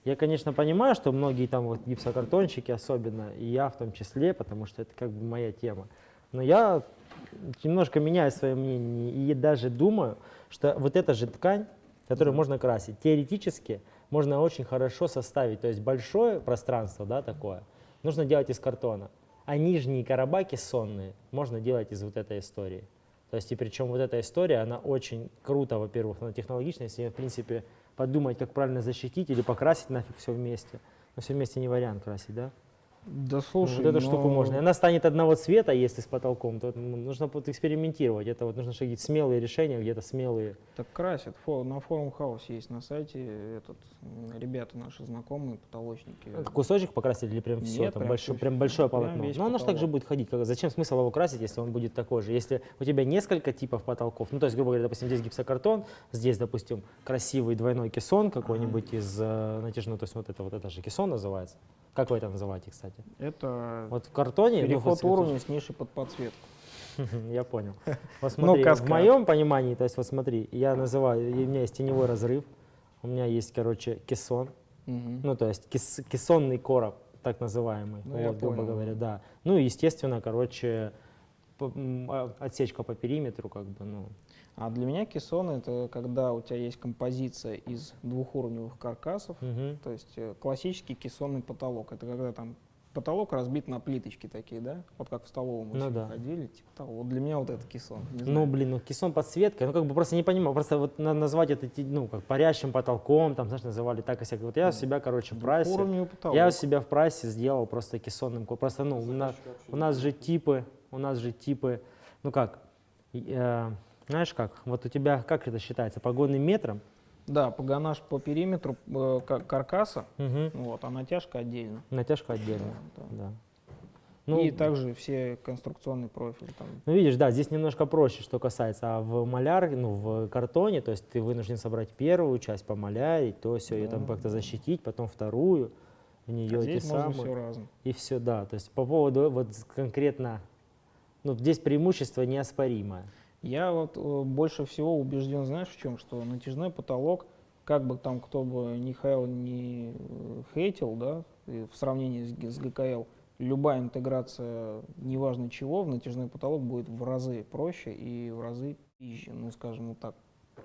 Я, конечно, понимаю, что многие там вот гипсокартонщики особенно, и я в том числе, потому что это как бы моя тема. Но я немножко меняю свое мнение и даже думаю, что вот эта же ткань, которую можно красить, теоретически можно очень хорошо составить. То есть большое пространство, да, такое, нужно делать из картона. А нижние карабаки сонные можно делать из вот этой истории. То есть, и причем вот эта история, она очень круто, во-первых, она технологичная, если, в принципе, подумать, как правильно защитить или покрасить нафиг все вместе. Но все вместе не вариант красить, да? Да Ну, слушай, вот эту штуку но- можно. И она станет одного цвета, если с потолком, то ну, нужно вот экспериментировать. Это вот нужно какие-то смелые решения, где-то смелые. Так красят. Фо- на форум хаус есть на сайте этот ребята наши знакомые потолочники. Это кусочек покрасить или прям все? Нет, там прям большое, всё- прям большое прям полотно. весь Ну, оно же так же будет ходить. Как- Зачем смысл его красить, если он будет такой же? Если у тебя несколько типов потолков, ну, то есть, грубо говоря, допустим, здесь гипсокартон, здесь, допустим, красивый двойной кессон какой-нибудь из э, натяжного, то есть вот это вот это же кессон называется. Как вы это называете, кстати? Это Вот в картоне... ну, переход уровня с ниши под подсветку. Я понял. Вот Ну, смотри, в каскад. моем понимании, то есть вот смотри, я называю, у меня есть теневой разрыв, у меня есть, короче, кессон, Мгм. ну то есть кес- кессонный короб, так называемый, Ну, вот, грубо понял. говоря, да. Ну, и, естественно, короче, а- отсечка по периметру, как бы, ну, А для меня кессоны — это когда у тебя есть композиция из двухуровневых каркасов, мгм. то есть э, классический кессонный потолок. Это когда там потолок разбит на плиточки такие, да? Вот как в столовом мы Ну да. ходили, типа того. Вот для меня вот это кессон. Ну, блин, ну кессон подсветка, ну как бы просто не понимаю, просто вот надо назвать это, ну, как парящим потолком, там, знаешь, называли так и сяк. Вот я у себя, короче, в прайсе, я у себя в прайсе сделал просто кессонным, просто, ну, у нас, у нас же типы, у нас же типы, ну как, э, знаешь как, вот у тебя, как это считается, погонным метром, Да, погонаж по периметру э, ка- каркаса, Мгм. вот, а натяжка отдельно. натяжка отдельно, Да. да. Ну, И также все конструкционные профили там. Ну, видишь, да, здесь немножко проще, что касается. А в маляр, ну, в картоне, то есть ты вынужден собрать первую часть, помалярить, то все, ее там Да. как-то защитить, потом вторую, в нее А эти здесь можно самые, все разом. и все, да. То есть по поводу вот конкретно, ну, здесь преимущество неоспоримое. Я вот э, больше всего убежден, знаешь, в чем, что натяжной потолок, как бы там кто бы ни хайл, ни э, хейтил, да, в сравнении с, с ГКЛ, любая интеграция, неважно чего, в натяжной потолок будет в разы проще и в разы пизже, ну, скажем вот так,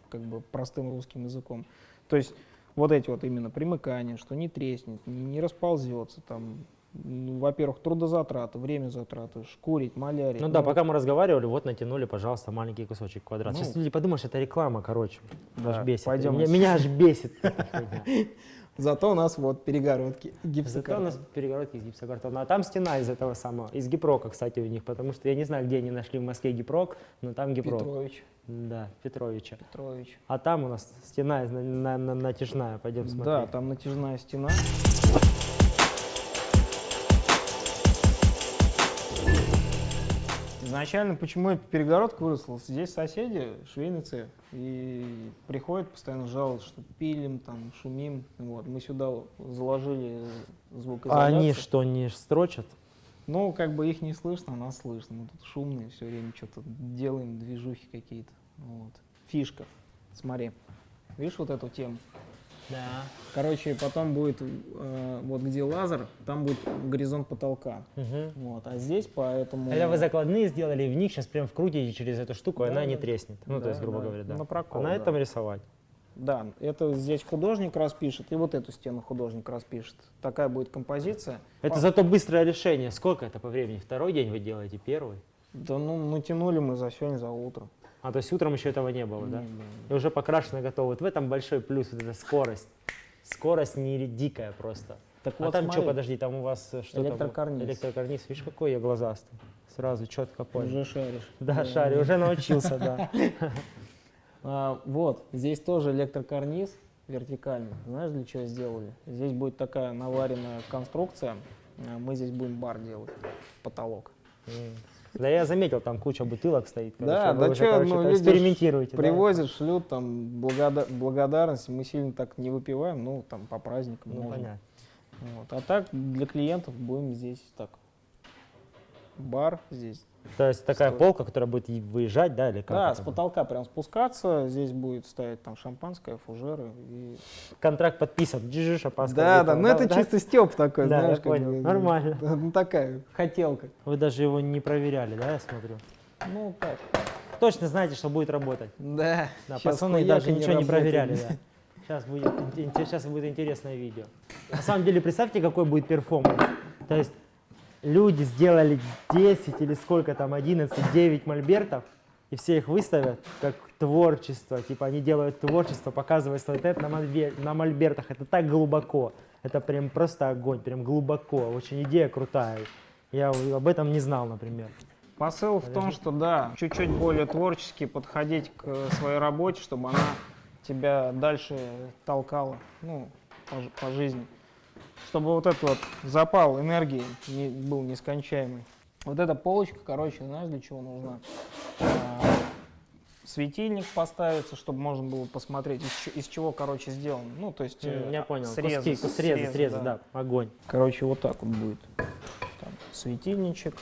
как бы простым русским языком. То есть вот эти вот именно примыкания, что не треснет, не, не расползется, там, ну, во-первых, трудозатраты, время затраты, шкурить, малярить. Ну да, пока мы разговаривали, вот натянули, пожалуйста, маленький кусочек квадрат. Сейчас Ну. люди подумают, что это реклама, короче. Да, аж бесит. пойдем Меня, меня аж бесит. Зато у нас вот перегородки, Зато у гипсокартон. нас перегородки из гипсокартона. А там стена из этого самого, из гипрока, кстати, у них, потому что я не знаю, где они нашли в Москве гипрок, но там гипрок. Петрович. Да, Петровича. Петрович. А там у нас стена из- на- на- на- натяжная, пойдем смотреть. Да, там натяжная стена. Изначально, почему эта перегородка выросла? Здесь соседи, швейный цех, и приходят постоянно жалуются, что пилим, там, шумим. Вот. Мы сюда заложили А звукоизоляцию. они что, не строчат? Ну, как бы их не слышно, а нас слышно. Мы тут шумные, все время что-то делаем, движухи какие-то. Вот. Фишка. Смотри. Видишь вот эту тему? Да. Короче, потом будет, э, вот где лазер, там будет горизонт потолка. Вот. А здесь поэтому... Когда вы закладные сделали, в них сейчас прям вкрутите через эту штуку, и Да, она не треснет. Ну, то Да, есть, грубо да. говоря, да. На прокол, а на да. этом рисовать. Да, это здесь художник распишет, и вот эту стену художник распишет. Такая будет композиция. Это По- зато быстрое решение. Сколько это по времени? Второй день вы делаете, первый? Да ну, натянули мы за сегодня, за утро. А то есть утром еще этого не было, да? Не было. И уже покрашено готово. Вот в этом большой плюс, вот эта скорость. Скорость не дикая просто. Так а вот, там что, смотри, подожди, там у вас э, что там? Электрокарниз. Электрокарниз. Видишь, какой я глазастый. Сразу четко понял. Уже шаришь. Да, шарю, уже научился, да. А, вот, здесь тоже электрокарниз вертикальный. Знаешь, для чего сделали? Здесь будет такая наваренная конструкция. А Мы здесь будем бар делать в потолок. Да я заметил, там куча бутылок стоит. Да, короче, да короче, ну, да. Привозят, шлют, там, благода- благодарность. Мы сильно так не выпиваем, ну, там, по праздникам Ну, можно. понятно. Вот. А так, для клиентов будем здесь так. Бар здесь. То есть такая Стой. полка, которая будет выезжать, да, или как? да, с потолка прям спускаться. Здесь будет стоять там шампанское, фужеры. И... Контракт подписан, джижиш, опаска. Да, да, ну это чисто степ такой, Да, знаешь, я как понял. бы, Нормально. да, Ну такая хотелка. Вы даже его не проверяли, да, я смотрю? Ну так. Точно знаете, что будет работать. Да. Да, пацаны даже ничего не работает. проверяли, да. Сейчас будет, сейчас будет интересное видео. На самом деле, представьте, какой будет перформанс. То есть люди сделали 10 или сколько там, 11, 9 мольбертов, и все их выставят как творчество. Типа они делают творчество, показывают свой тэп на, мольбе- на мольбертах. Это так глубоко. Это прям просто огонь, прям глубоко. Очень идея крутая. Я об этом не знал, например. Посыл в том, что да, чуть-чуть более творчески подходить к своей работе, чтобы она тебя дальше толкала, ну, по, по жизни. Чтобы вот этот вот запал энергии не, был нескончаемый. Вот эта полочка, короче, знаешь, для чего нужна? А, светильник поставится, чтобы можно было посмотреть, из, из чего, короче, сделан. Ну, то есть э, Я понял. срезы, Куски, срезы, срезы, да. огонь. Короче, вот так вот будет. Там светильничек,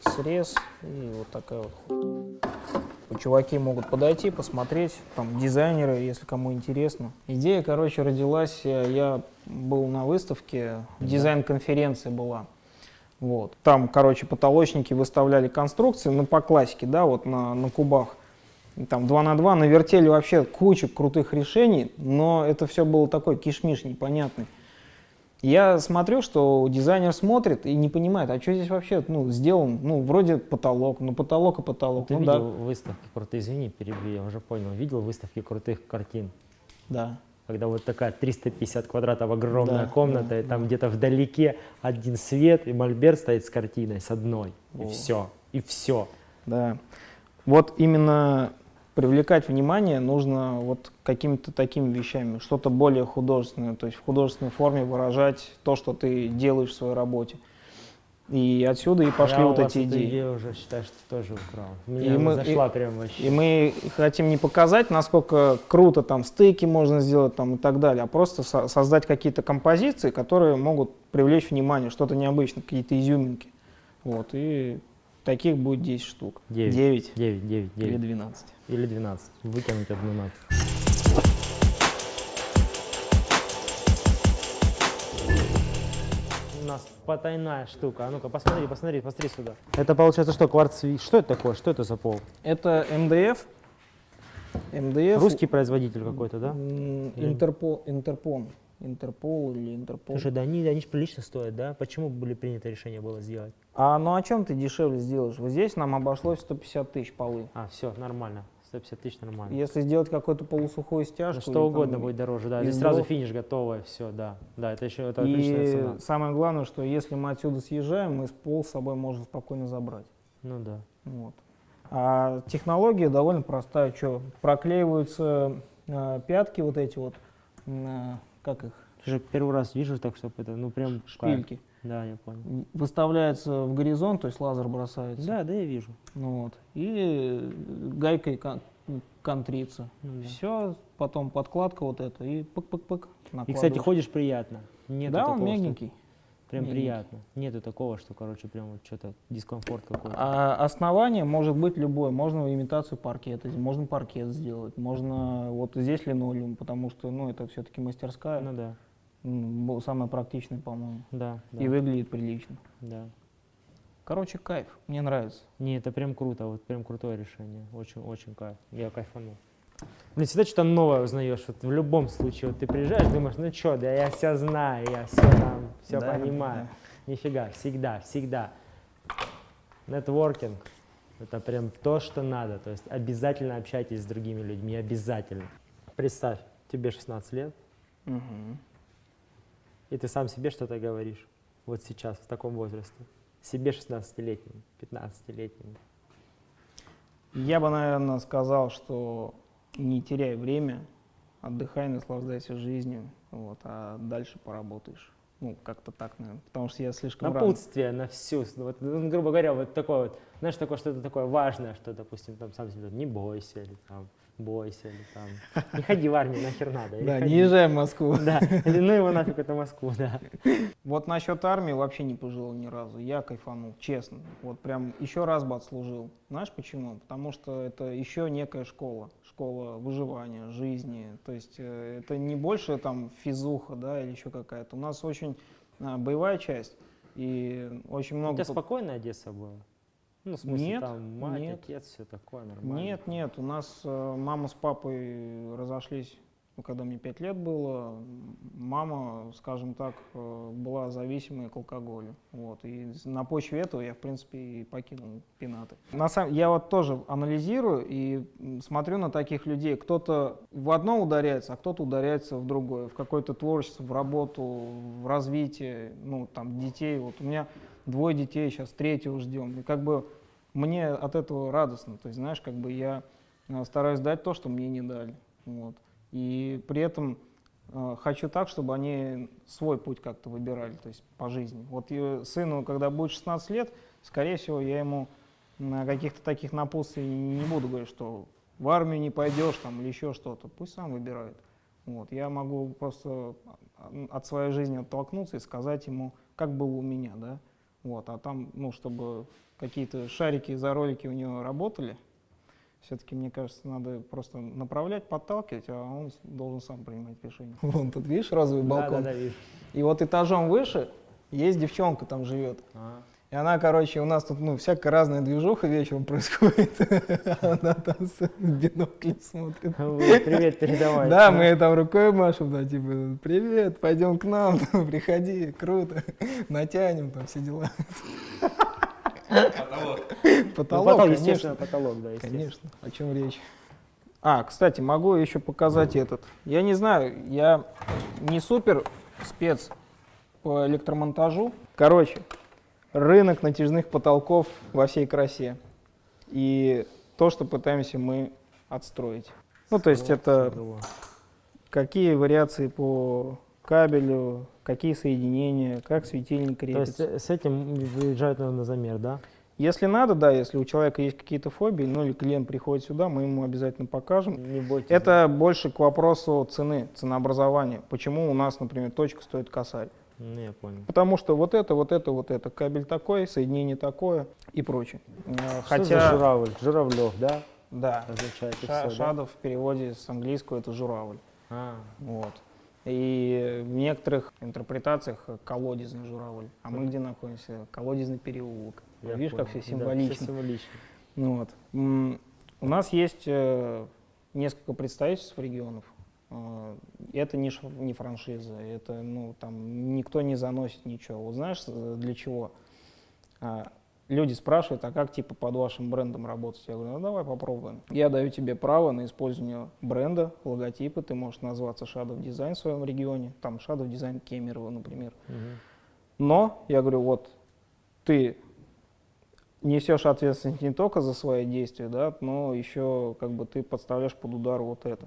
срез и вот такая вот. Чуваки могут подойти, посмотреть, там дизайнеры, если кому интересно. Идея, короче, родилась, э, я был на выставке, дизайн-конференция была. Вот. Там, короче, потолочники выставляли конструкции, ну, по классике, да, вот на, на кубах. Там 2 на 2 навертели вообще кучу крутых решений, но это все было такой кишмиш непонятный. Я смотрю, что дизайнер смотрит и не понимает, а что здесь вообще ну, сделан, ну, вроде потолок, ну, потолок и потолок. Ты ну, видел выставки крутые, извини, перебью, я уже понял, видел выставки крутых картин? да. Когда вот такая 350 квадратов огромная Да, комната, да, и там где-то вдалеке один свет, и мольберт стоит с картиной, с одной, и О. все, и все. Да. Вот именно привлекать внимание нужно вот какими-то такими вещами, что-то более художественное, то есть в художественной форме выражать то, что ты делаешь в своей работе. И отсюда и пошли я вот эти идеи. идею уже считаю, что тоже украл. Мне И мы- зашла прям вообще. И мы хотим не показать, насколько круто там стейки можно сделать там и так далее, а просто со- создать какие-то композиции, которые могут привлечь внимание, что-то необычное, какие-то изюминки. Вот, и таких будет 10 штук. Девять. 9 9, 9, или 9. 12. Или 12. Выкинуть одну нафиг. Нас потайная штука. А ну-ка, посмотри, посмотри, посмотри сюда. Это получается что, кварц? Что это такое? Что это за пол? Это МДФ. МДФ. Русский производитель какой-то, да? Интерпол, Интерпон. Интерпол или Интерпол. Слушай, да они, они же прилично стоят, да? Почему были принято решение было сделать? А ну о чем ты дешевле сделаешь? Вот здесь нам обошлось 150 тысяч полы. А, все, нормально. 150 тысяч нормально. Если сделать какую-то полусухую Ну, стяжку... что угодно там- будет дороже, да. Здесь сразу финиш готовое, все, да. Да, это еще это отличная И цена. самое главное, что если мы отсюда съезжаем, мы с пол с собой можем спокойно забрать. Ну да. Вот. А технология довольно простая. Что, проклеиваются э, пятки вот эти вот, э, как их, Слушай, первый раз вижу так, чтобы это, ну прям кайф. Да, я понял. Выставляется в горизонт, то есть лазер бросается. Да, да, я вижу. Ну вот. И э, гайкой кон- контрится. Ну да. Все, потом подкладка вот эта и пык-пык-пык. И, кстати, ходишь приятно. Нету Да, он мягенький. Прям мягенький. приятно. Нету такого, что, короче, прям вот что-то дискомфорт какой-то. А основание может быть любое. Можно имитацию паркета, можно паркет сделать, можно вот здесь линолеум, потому что, ну, это все-таки мастерская. Ну да, М, бо- самая практичная, по-моему. да, да, И выглядит прилично. да. Короче, кайф, мне нравится. Не, это прям круто, вот прям крутое решение. Очень, очень кайф. Я кайфанул. Блин, всегда что-то новое узнаешь. Вот в любом случае, вот ты приезжаешь, думаешь, ну что, да я все знаю, я все там, все Да, понимаю. Нифига, всегда, всегда. Нетворкинг – это прям то, что надо. То есть обязательно общайтесь с другими людьми, обязательно. Представь, тебе 16 лет, Мгм. И ты сам себе что-то говоришь. Вот сейчас, в таком возрасте. Себе 16-летнему, 15-летнему. Я бы, наверное, сказал, что не теряй время, отдыхай, наслаждайся жизнью, вот, а дальше поработаешь. Ну, как-то так, наверное, потому что я слишком рано. Напутствие на всю, вот, ну, грубо говоря, вот такое вот, знаешь, такое что-то такое важное, что, допустим, там сам себе, не бойся, или там, бойся, или там, не ходи в армию, нахер надо. Да, ходи. не езжай в Москву. Да, или ну его нафиг эту Москву, да. Вот насчет армии вообще не пожалел ни разу. Я кайфанул, честно. Вот прям еще раз бы отслужил. Знаешь почему? Потому что это еще некая школа. Школа выживания, жизни. То есть э, это не больше там физуха, да, или еще какая-то. У нас очень а, боевая часть. И очень У много... тебя по- спокойная Одесса была? Ну, в смысле, Нет, там мать, нет. отец, все такое нормально. Нет, нет, у нас э, мама с папой разошлись, ну, когда мне пять лет было. Мама, скажем так, э, была зависимой к алкоголю. Вот, и на почве этого я, в принципе, и покинул пенаты. На самом, я вот тоже анализирую и смотрю на таких людей. Кто-то в одно ударяется, а кто-то ударяется в другое, в какое-то творчество, в работу, в развитие, ну, там, детей. Вот у меня двое детей, сейчас третьего ждем. И как бы мне от этого радостно. То есть, знаешь, как бы я э, стараюсь дать то, что мне не дали. Вот. И при этом э, хочу так, чтобы они свой путь как-то выбирали, то есть по жизни. Вот сыну, когда будет 16 лет, скорее всего, я ему на каких-то таких напутствий не буду говорить, что в армию не пойдешь там или еще что-то. Пусть сам выбирает. Вот. Я могу просто от своей жизни оттолкнуться и сказать ему, как было у меня, да. Вот. А там, ну, чтобы какие-то шарики за ролики у него работали, Все-таки, мне кажется, надо просто направлять, подталкивать, а он должен сам принимать решение. Вон тут, видишь, розовый Да, балкон? да, да, вижу. И вот этажом выше есть девчонка там живет. А. И она, короче, у нас тут, ну, всякая разная движуха вечером происходит. Она там с биноклем смотрит. Привет передавай. Да, мы там рукой машем, да, типа, привет, пойдем к нам, приходи, круто, натянем, там все дела. Потолок. Ну, Потолок, потолок, конечно. естественно, потолок, да, естественно. Конечно, о чем речь. А, кстати, могу еще показать этот. Я не знаю, я не супер спец по электромонтажу. Короче, рынок натяжных потолков во всей красе. И то, что пытаемся мы отстроить. Ну, то есть это какие вариации по кабелю, какие соединения, как светильник То крепится. есть э, с этим выезжают, наверное, на замер, да? Если надо, да, если у человека есть какие-то фобии, ну или клиент приходит сюда, мы ему обязательно покажем. Не бойтесь. Это больше к вопросу цены, ценообразования. Почему у нас, например, точка стоит косарь? Ну, я понял. Потому что вот это, вот это, вот это, кабель такой, соединение такое и прочее. Э, Что за Хотя, журавль? Журавлев, да? да, Означает ша- да? шадов в переводе с английского это журавль. А, Вот. И в некоторых интерпретациях колодезный журавль. А мы где находимся? Колодезный переулок. я Видишь, как понял. все Да, символично. всё символично. Ну вот. У нас есть э, несколько представительств регионов. Это не, не франшиза, это ну там никто не заносит ничего. Вот знаешь э, для чего? А, Люди спрашивают, а как типа под вашим брендом работать? Я говорю, ну давай попробуем. Я даю тебе право на использование бренда, логотипа. Ты можешь назваться Shadow Design в своем регионе. Там Shadow Design Кемерово, например. Мгм. Но, я говорю, вот ты несешь ответственность не только за свои действия, да, но еще как бы ты подставляешь под удар вот это.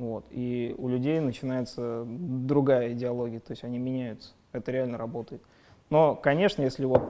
Вот. И у людей начинается другая идеология, то есть они меняются. Это реально работает. Но, конечно, если вот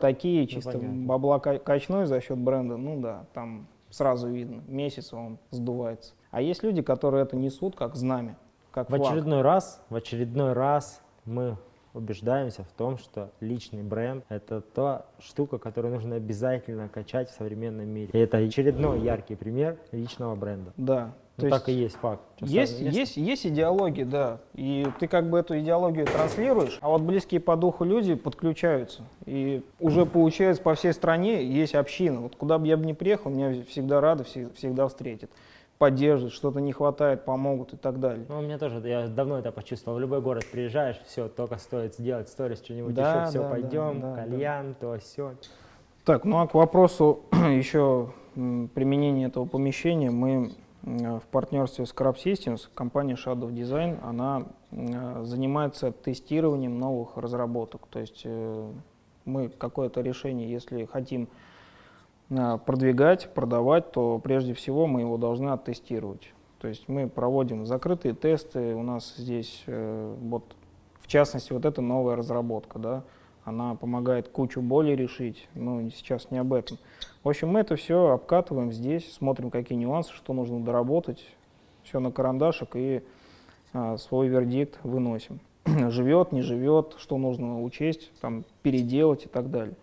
такие чисто понятно. бабла ка- качной за счет бренда, ну да, там сразу видно, месяц он сдувается. А есть люди, которые это несут как знамя, как В флаг. очередной раз, в очередной раз мы убеждаемся в том, что личный бренд — это та штука, которую нужно обязательно качать в современном мире. И это очередной яркий пример личного бренда. Да. Ну, То так и есть- есть факт. Есть, место- есть, есть идеология, да. И ты как бы эту идеологию транслируешь, а вот близкие по духу люди подключаются. И уже получается по всей стране есть община. Вот куда бы я бы ни приехал, меня всегда рады, все- всегда встретят. Поддержат, что-то не хватает, помогут и так далее. Ну, у меня тоже, я давно это почувствовал. В любой город приезжаешь, все, только стоит сделать сторис, что-нибудь Да, еще, все, да, пойдем, да, да, кальян, то, все. Так, ну а к вопросу еще применения этого помещения мы в партнерстве с Crab Systems, компания Shadow Design, она м, занимается тестированием новых разработок. То есть э, мы какое-то решение, если хотим э, продвигать, продавать, то прежде всего мы его должны оттестировать. То есть мы проводим закрытые тесты, у нас здесь э, вот в частности вот эта новая разработка, да, она помогает кучу боли решить, но сейчас не об этом. В общем, мы это все обкатываем здесь, смотрим, какие нюансы, что нужно доработать, все на карандашик и а, свой вердикт выносим. живет, не живет, что нужно учесть, там, переделать и так далее.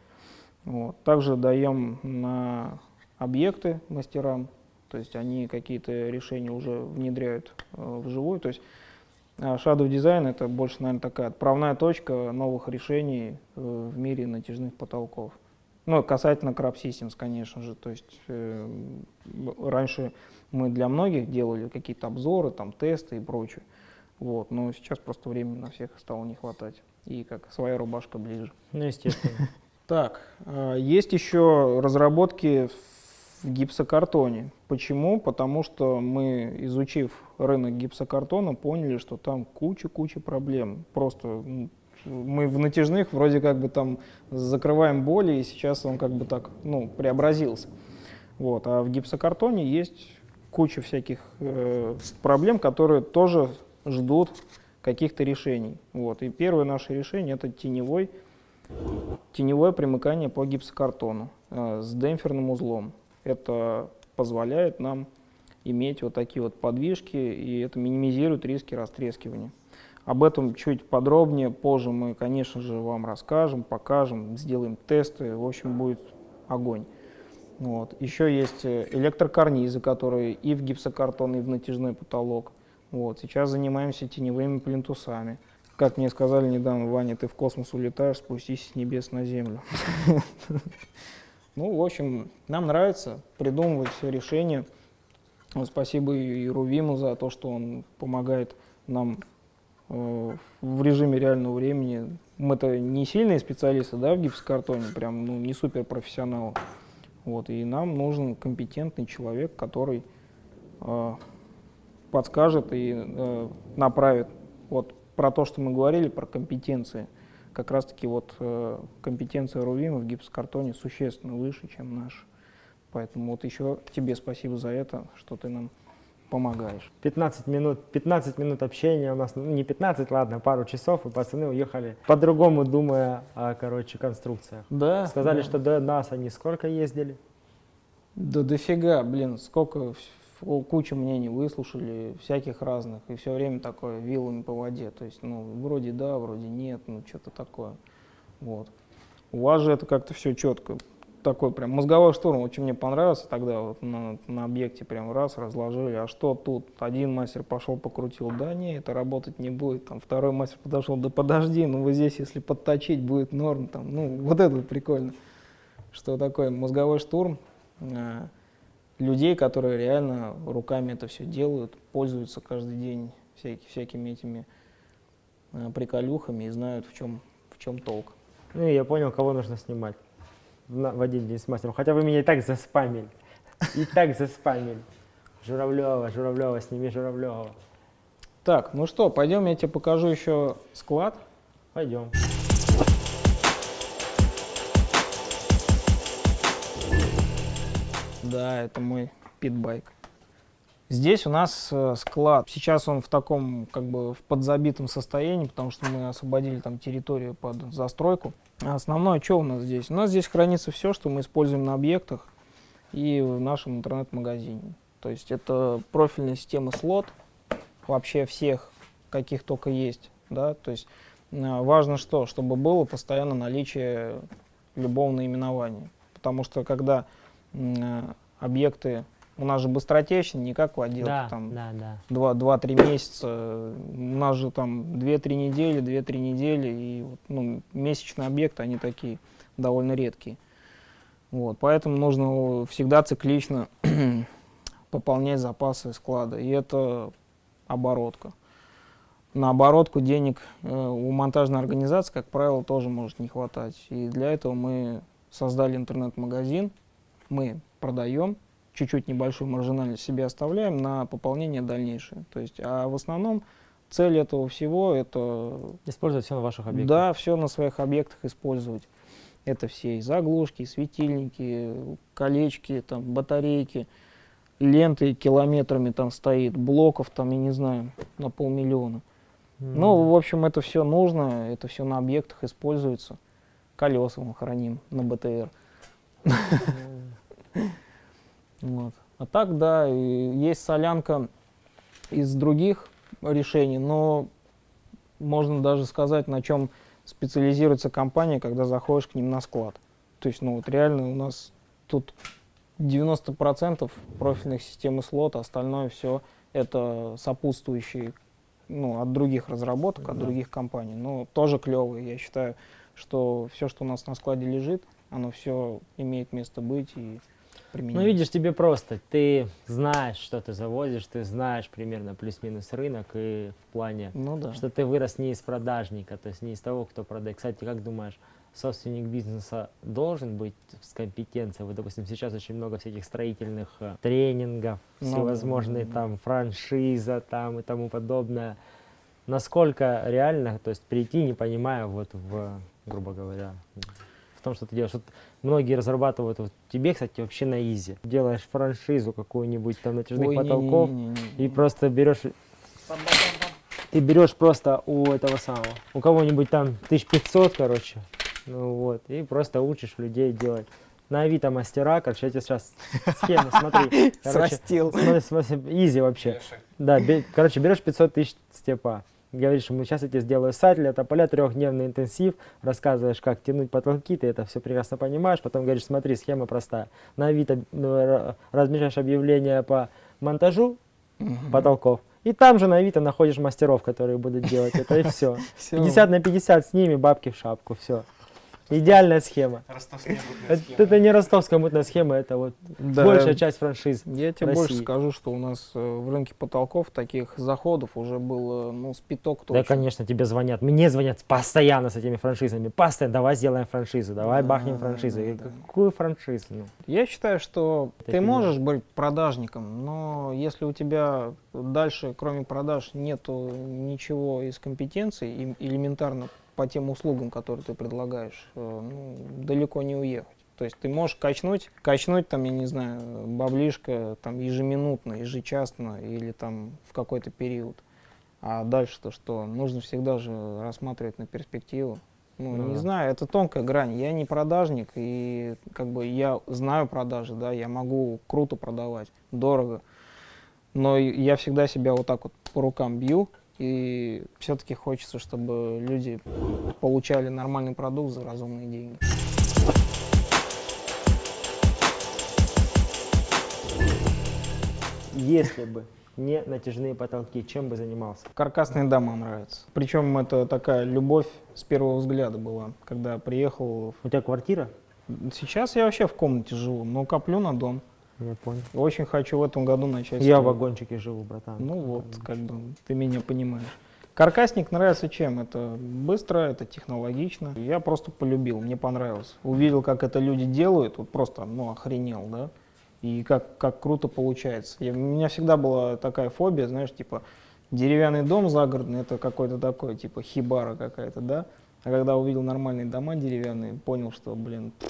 Вот. Также даем на объекты мастерам, то есть они какие-то решения уже внедряют э, вживую. То есть а Shadow Design это больше, наверное, такая отправная точка новых решений э, в мире натяжных потолков. Ну, касательно Crab Systems, конечно же. То есть э, раньше мы для многих делали какие-то обзоры, там, тесты и прочее. Вот, но сейчас просто времени на всех стало не хватать. И как своя рубашка ближе. Ну, естественно. Так, а, есть еще разработки в гипсокартоне. Почему? Потому что мы, изучив рынок гипсокартона, поняли, что там куча-куча проблем. Просто мы в натяжных вроде как бы там закрываем боли, и сейчас он как бы так, ну, преобразился. Вот. А в гипсокартоне есть куча всяких э, проблем, которые тоже ждут каких-то решений. Вот. И первое наше решение это теневой Теневое примыкание по гипсокартону э, с демпферным узлом. Это позволяет нам иметь вот такие вот подвижки, и это минимизирует риски растрескивания. Об этом чуть подробнее позже мы, конечно же, вам расскажем, покажем, сделаем тесты, в общем, будет огонь. Вот. Еще есть э, электрокарнизы, которые и в гипсокартон, и в натяжной потолок. Вот. Сейчас занимаемся теневыми плинтусами. Как мне сказали недавно, Ваня, ты в космос улетаешь, спустись с небес на землю. Ну, в общем, нам нравится придумывать все решения. Спасибо и Рувиму за то, что он помогает нам в режиме реального времени. Мы-то не сильные специалисты, да, в гипсокартоне, прям, ну, не суперпрофессионалы. Вот, и нам нужен компетентный человек, который э, подскажет и э, направит. Вот про то, что мы говорили, про компетенции. Как раз-таки вот э, компетенция Рувима в гипсокартоне существенно выше, чем наш. Поэтому вот еще тебе спасибо за это, что ты нам помогаешь. 15 минут, 15 минут общения у нас, ну не 15, ладно, пару часов, и пацаны уехали по-другому, думая о, короче, конструкциях. Да. Сказали, что до нас они сколько ездили? Да дофига, блин, сколько кучу мнений выслушали, всяких разных, и все время такое вилами по воде. То есть, ну, вроде да, вроде нет, ну, что-то такое. Вот. У вас же это как-то все четко. Такой прям мозговой штурм, очень мне понравился тогда вот на, на объекте прям раз разложили, а что тут? Один мастер пошел покрутил, да не, это работать не будет, там второй мастер подошел, да подожди, ну вот здесь если подточить будет норм, там, ну вот это прикольно. Что такое мозговой штурм, э, людей, которые реально руками это все делают, пользуются каждый день всякими, всякими этими э, приколюхами и знают, в чем, в чем толк. Ну, я понял, кого нужно снимать в, один день с мастером. Хотя вы меня и так заспамили. И так заспамили. Журавлева, Журавлева, сними Журавлева. Так, ну что, пойдем, я тебе покажу еще склад. Пойдем. Да, это мой питбайк. Здесь у нас э, склад. Сейчас он в таком, как бы, в подзабитом состоянии, потому что мы освободили там территорию под застройку. А основное, что у нас здесь? У нас здесь хранится все, что мы используем на объектах и в нашем интернет-магазине. То есть это профильная система слот, вообще всех, каких только есть. Да? То есть э, важно что? Чтобы было постоянно наличие любого наименования. Потому что когда э, объекты, у нас же быстротечные, не как в отделке, Да, там да, да. 2-3 месяца, у нас же там 2-3 недели, 2-3 недели, и ну, месячные объекты, они такие довольно редкие. Вот, поэтому нужно всегда циклично пополнять запасы склада, и это оборотка. На оборотку денег э, у монтажной организации, как правило, тоже может не хватать. И для этого мы создали интернет-магазин, мы продаем, чуть-чуть небольшую маржинальность себе оставляем на пополнение дальнейшее. То есть, а в основном цель этого всего это Использовать все на ваших объектах. да, все на своих объектах использовать. Это все и заглушки, и светильники, колечки, там, батарейки, ленты километрами там стоит, блоков там, я не знаю, на полмиллиона. М. Ну, в общем, это все нужно, это все на объектах используется. Колеса мы храним на БТР. Вот. А так, да, есть солянка из других решений, но можно даже сказать, на чем специализируется компания, когда заходишь к ним на склад. То есть, ну вот реально у нас тут 90% профильных систем и слот, а остальное все это сопутствующие ну, от других разработок, от Да. других компаний. Но тоже клевые. Я считаю, что все, что у нас на складе лежит, оно все имеет место быть и применяется. Ну, видишь, тебе просто, ты знаешь, что ты завозишь, ты знаешь примерно плюс-минус рынок, и в плане, Ну да. что ты вырос не из продажника, то есть не из того, кто продает. Кстати, как думаешь, собственник бизнеса должен быть с компетенцией? Вот, допустим, сейчас очень много всяких строительных э, тренингов, Ну да, всевозможные да, да. там франшиза там и тому подобное. Насколько реально, то есть прийти, не понимая, вот в, грубо говоря, в том, что ты делаешь. Вот многие разрабатывают, вот тебе, кстати, вообще на изи. Делаешь франшизу какую-нибудь там натяжных Ой, потолков не-не-не-не-не. и просто берешь ты берешь просто у этого самого, у кого-нибудь там 1500, короче, ну вот, и просто учишь людей делать. На Авито мастера, короче, я тебе сейчас схему, смотри. Короче, Срастил. смотри, смотри, изи вообще. Да, бе- короче, берешь 500 тысяч степа, говоришь ему, сейчас я тебе сделаю сайт для тополя, трехдневный интенсив, рассказываешь, как тянуть потолки, ты это все прекрасно понимаешь, потом говоришь, смотри, схема простая. На Авито размещаешь объявление по монтажу потолков, и там же на Авито находишь мастеров, которые будут делать это, и все. Всё. 50 на 50 с ними, бабки в шапку, все. Идеальная схема. Это, это не ростовская мутная схема, это вот Да. большая часть франшиз. Я тебе России. больше скажу, что у нас э, в рынке потолков таких заходов уже было, ну, с пяток точно. Да, конечно, тебе звонят. Мне звонят постоянно с этими франшизами. Постоянно, давай сделаем франшизу, давай Да, бахнем франшизу. Да, да. Какую франшизу? Ну, Я считаю, что Это ты можешь быть продажником, но если у тебя дальше, кроме продаж, нету ничего из компетенций, им- элементарно по тем услугам, которые ты предлагаешь, э, ну, далеко не уехать. То есть ты можешь качнуть, качнуть там, я не знаю, баблишко там ежеминутно, ежечасно или там в какой-то период. А дальше-то что? Нужно всегда же рассматривать на перспективу. Ну, Ну не да. знаю, это тонкая грань. Я не продажник, и как бы я знаю продажи, да, я могу круто продавать, дорого. Но я всегда себя вот так вот по рукам бью, и все-таки хочется, чтобы люди получали нормальный продукт за разумные деньги. если бы не натяжные потолки, чем бы занимался? Каркасные дома нравятся. Причем это такая любовь с первого взгляда была, когда приехал. У тебя квартира? Сейчас я вообще в комнате живу, но коплю на дом. Я понял. Очень хочу в этом году начать. Я в вагончике живу, братан. Ну вот, как бы ты меня понимаешь. Каркасник нравится чем? Это быстро, это технологично. Я просто полюбил, мне понравилось. Увидел, как это люди делают, вот просто, ну, охренел, да? И как, как круто получается. Я- у меня всегда была такая фобия, знаешь, типа, деревянный дом загородный, это какой-то такой, типа, хибара какая-то, да? А когда увидел нормальные дома деревянные, понял, что, блин, пф,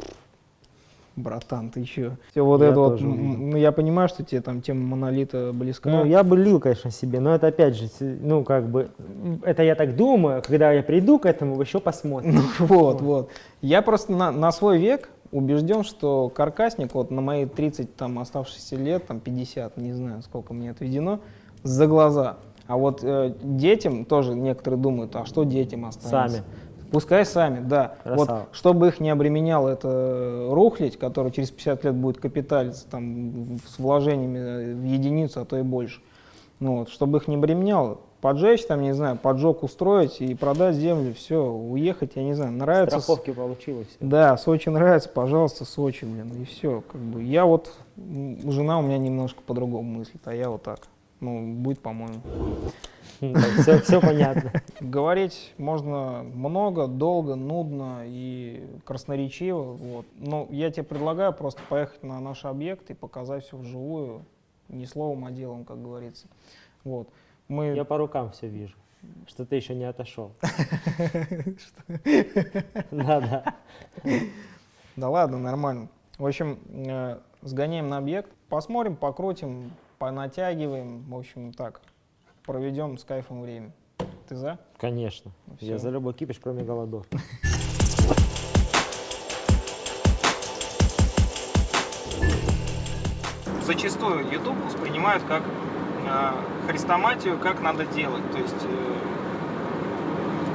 братан, ты чё? Все вот Я это вот, ну, я понимаю, что тебе там тема монолита близка. Ну, я бы лил, конечно, себе, но это опять же, ну, как бы, это я так думаю, когда я приду к этому, еще посмотрим. Ну, вот, вот. Я просто на, на свой век убежден, что каркасник вот на мои 30 там оставшихся лет, там 50, не знаю, сколько мне отведено, за глаза. А вот э, детям тоже некоторые думают, а что детям останется? Сами. Пускай сами, да. Красава. Вот, чтобы их не обременял это рухлить, который через 50 лет будет капиталиться там, с вложениями в единицу, а то и больше. Ну, вот, чтобы их не обременял, поджечь там, не знаю, поджог устроить и продать землю, все, уехать, я не знаю, нравится. Страховки получилось. Да, Сочи нравится, пожалуйста, Сочи, блин, и все. Как бы я вот, жена у меня немножко по-другому мыслит, а я вот так. Ну, будет, по-моему. Все, все понятно. Говорить можно много, долго, нудно и красноречиво. Вот. Но я тебе предлагаю просто поехать на наш объект и показать все вживую, не словом, а делом, как говорится. Вот. Мы... Я по рукам все вижу, что ты еще не отошел. Да, да. Да ладно, нормально. В общем, э, сгоняем на объект, посмотрим, покрутим, понатягиваем. В общем, так, проведем с кайфом время. Ты за? Конечно. Я всё. за любой кипиш, кроме голодов. зачастую YouTube воспринимают как э, хрестоматию, как надо делать. То есть э,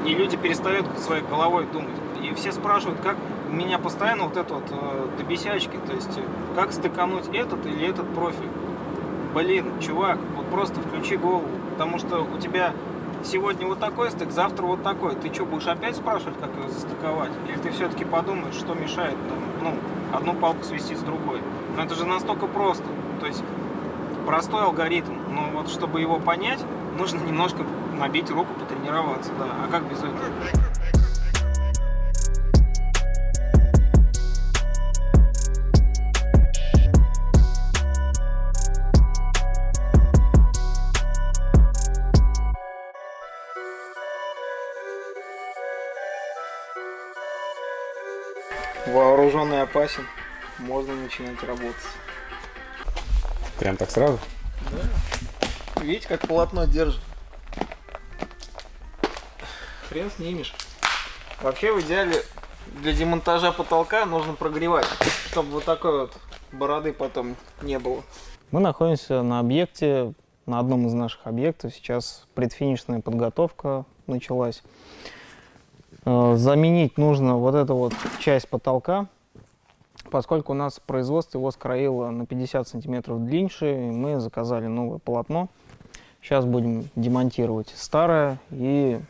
и люди перестают своей головой думать. И все спрашивают, как у меня постоянно вот это вот э, до бесячки, то есть э, как стыкануть этот или этот профиль. Блин, чувак, вот просто включи голову, потому что у тебя сегодня вот такой стык, завтра вот такой. Ты что, будешь опять спрашивать, как его застыковать? Или ты все-таки подумаешь, что мешает там, ну, одну палку свести с другой? Но это же настолько просто. То есть простой алгоритм, но вот чтобы его понять, нужно немножко набить руку, потренироваться, да. А как без этого? Вооруженный опасен, можно начинать работать. Прям так сразу? Видите, как полотно держит. Хрен снимешь. Вообще, в идеале, для демонтажа потолка нужно прогревать, чтобы вот такой вот бороды потом не было. Мы находимся на объекте на одном из наших объектов. Сейчас предфинишная подготовка началась. Э, Заменить нужно вот эту вот часть потолка, поскольку у нас производство его скроило на 50 сантиметров длиннее, мы заказали новое полотно. Сейчас будем демонтировать старое и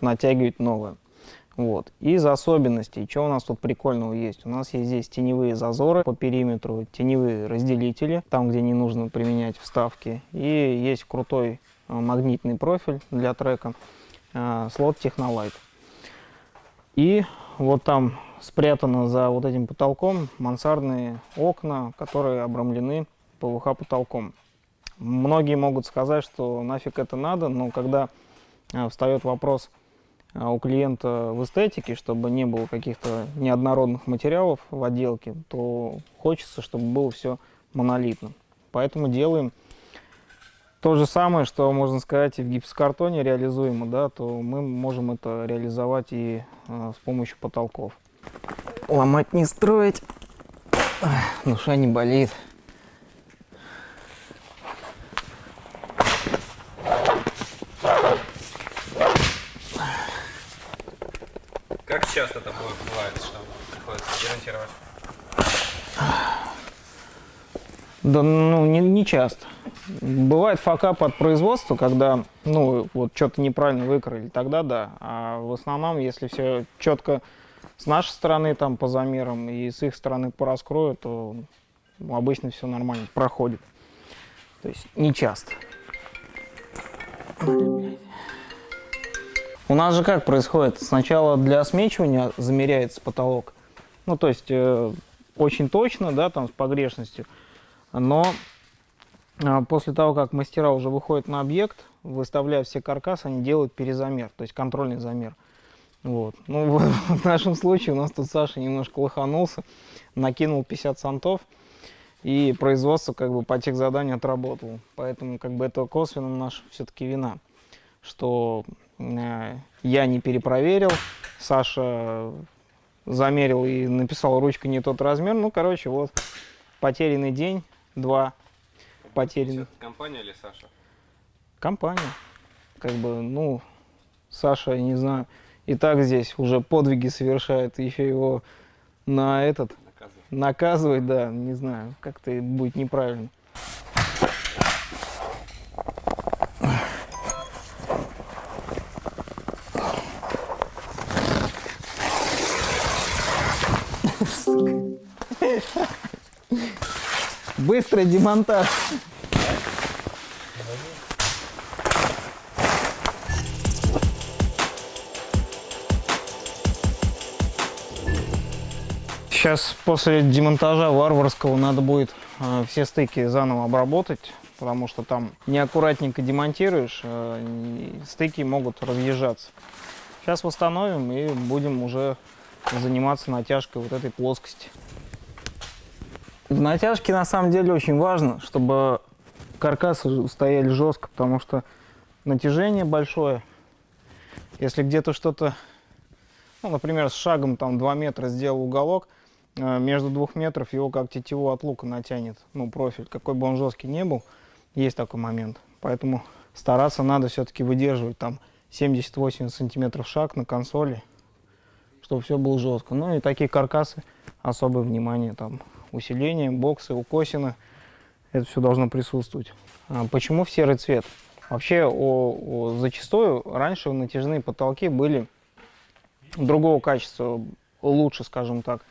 натягивать новое. Вот. Из особенностей, что у нас тут прикольного есть? У нас есть здесь теневые зазоры по периметру, теневые разделители, там, где не нужно применять вставки. И есть крутой э, магнитный профиль для трека, э, слот Technolight. И вот там спрятано за вот этим потолком мансардные окна, которые обрамлены ПВХ потолком. Многие могут сказать, что нафиг это надо, но когда э, встает вопрос а, у клиента в эстетике, чтобы не было каких-то неоднородных материалов в отделке, то хочется, чтобы было все монолитно. Поэтому делаем то же самое, что, можно сказать, и в гипсокартоне реализуемо, да, то мы можем это реализовать и э, с помощью потолков. Ломать не строить, душа не болит. Как часто такое бывает, что приходится демонтировать? Да, ну, не, не часто. Бывает факап от производства, когда, ну, вот что-то неправильно выкроили, тогда да. А в основном, если все четко с нашей стороны там по замерам и с их стороны по раскрою, то ну, обычно все нормально проходит. То есть не часто. У нас же как происходит? Сначала для смечивания замеряется потолок. Ну, то есть э, очень точно, да, там с погрешностью. Но после того, как мастера уже выходят на объект, выставляя все каркасы, они делают перезамер, то есть контрольный замер. Вот. Ну, в, в нашем случае у нас тут Саша немножко лоханулся, накинул 50 сантов, и производство как бы по тех заданию отработало. Поэтому как бы это косвенно наша все-таки вина, что э, я не перепроверил, Саша замерил и написал ручкой не тот размер. Ну, короче, вот потерянный день, два потерянных. Компания или Саша? Компания. Как бы, ну, Саша, я не знаю, и так здесь уже подвиги совершает, еще его на этот Наказывай. наказывать, да, не знаю, как-то будет неправильно. Быстрый демонтаж. Сейчас после демонтажа варварского надо будет э, все стыки заново обработать, потому что там неаккуратненько демонтируешь, э, стыки могут разъезжаться. Сейчас восстановим и будем уже заниматься натяжкой вот этой плоскости. В натяжке на самом деле очень важно, чтобы каркасы стояли жестко, потому что натяжение большое. Если где-то что-то, ну, например, с шагом там 2 метра сделал уголок, э, между двух метров его как тетиву от лука натянет, ну, профиль, какой бы он жесткий не был, есть такой момент. Поэтому стараться надо все-таки выдерживать там 70-80 сантиметров шаг на консоли, чтобы все было жестко. Ну и такие каркасы, особое внимание там, усиление, боксы, укосины, это все должно присутствовать. А почему в серый цвет? Вообще, о, о- зачастую раньше натяжные потолки были другого качества, лучше, скажем так.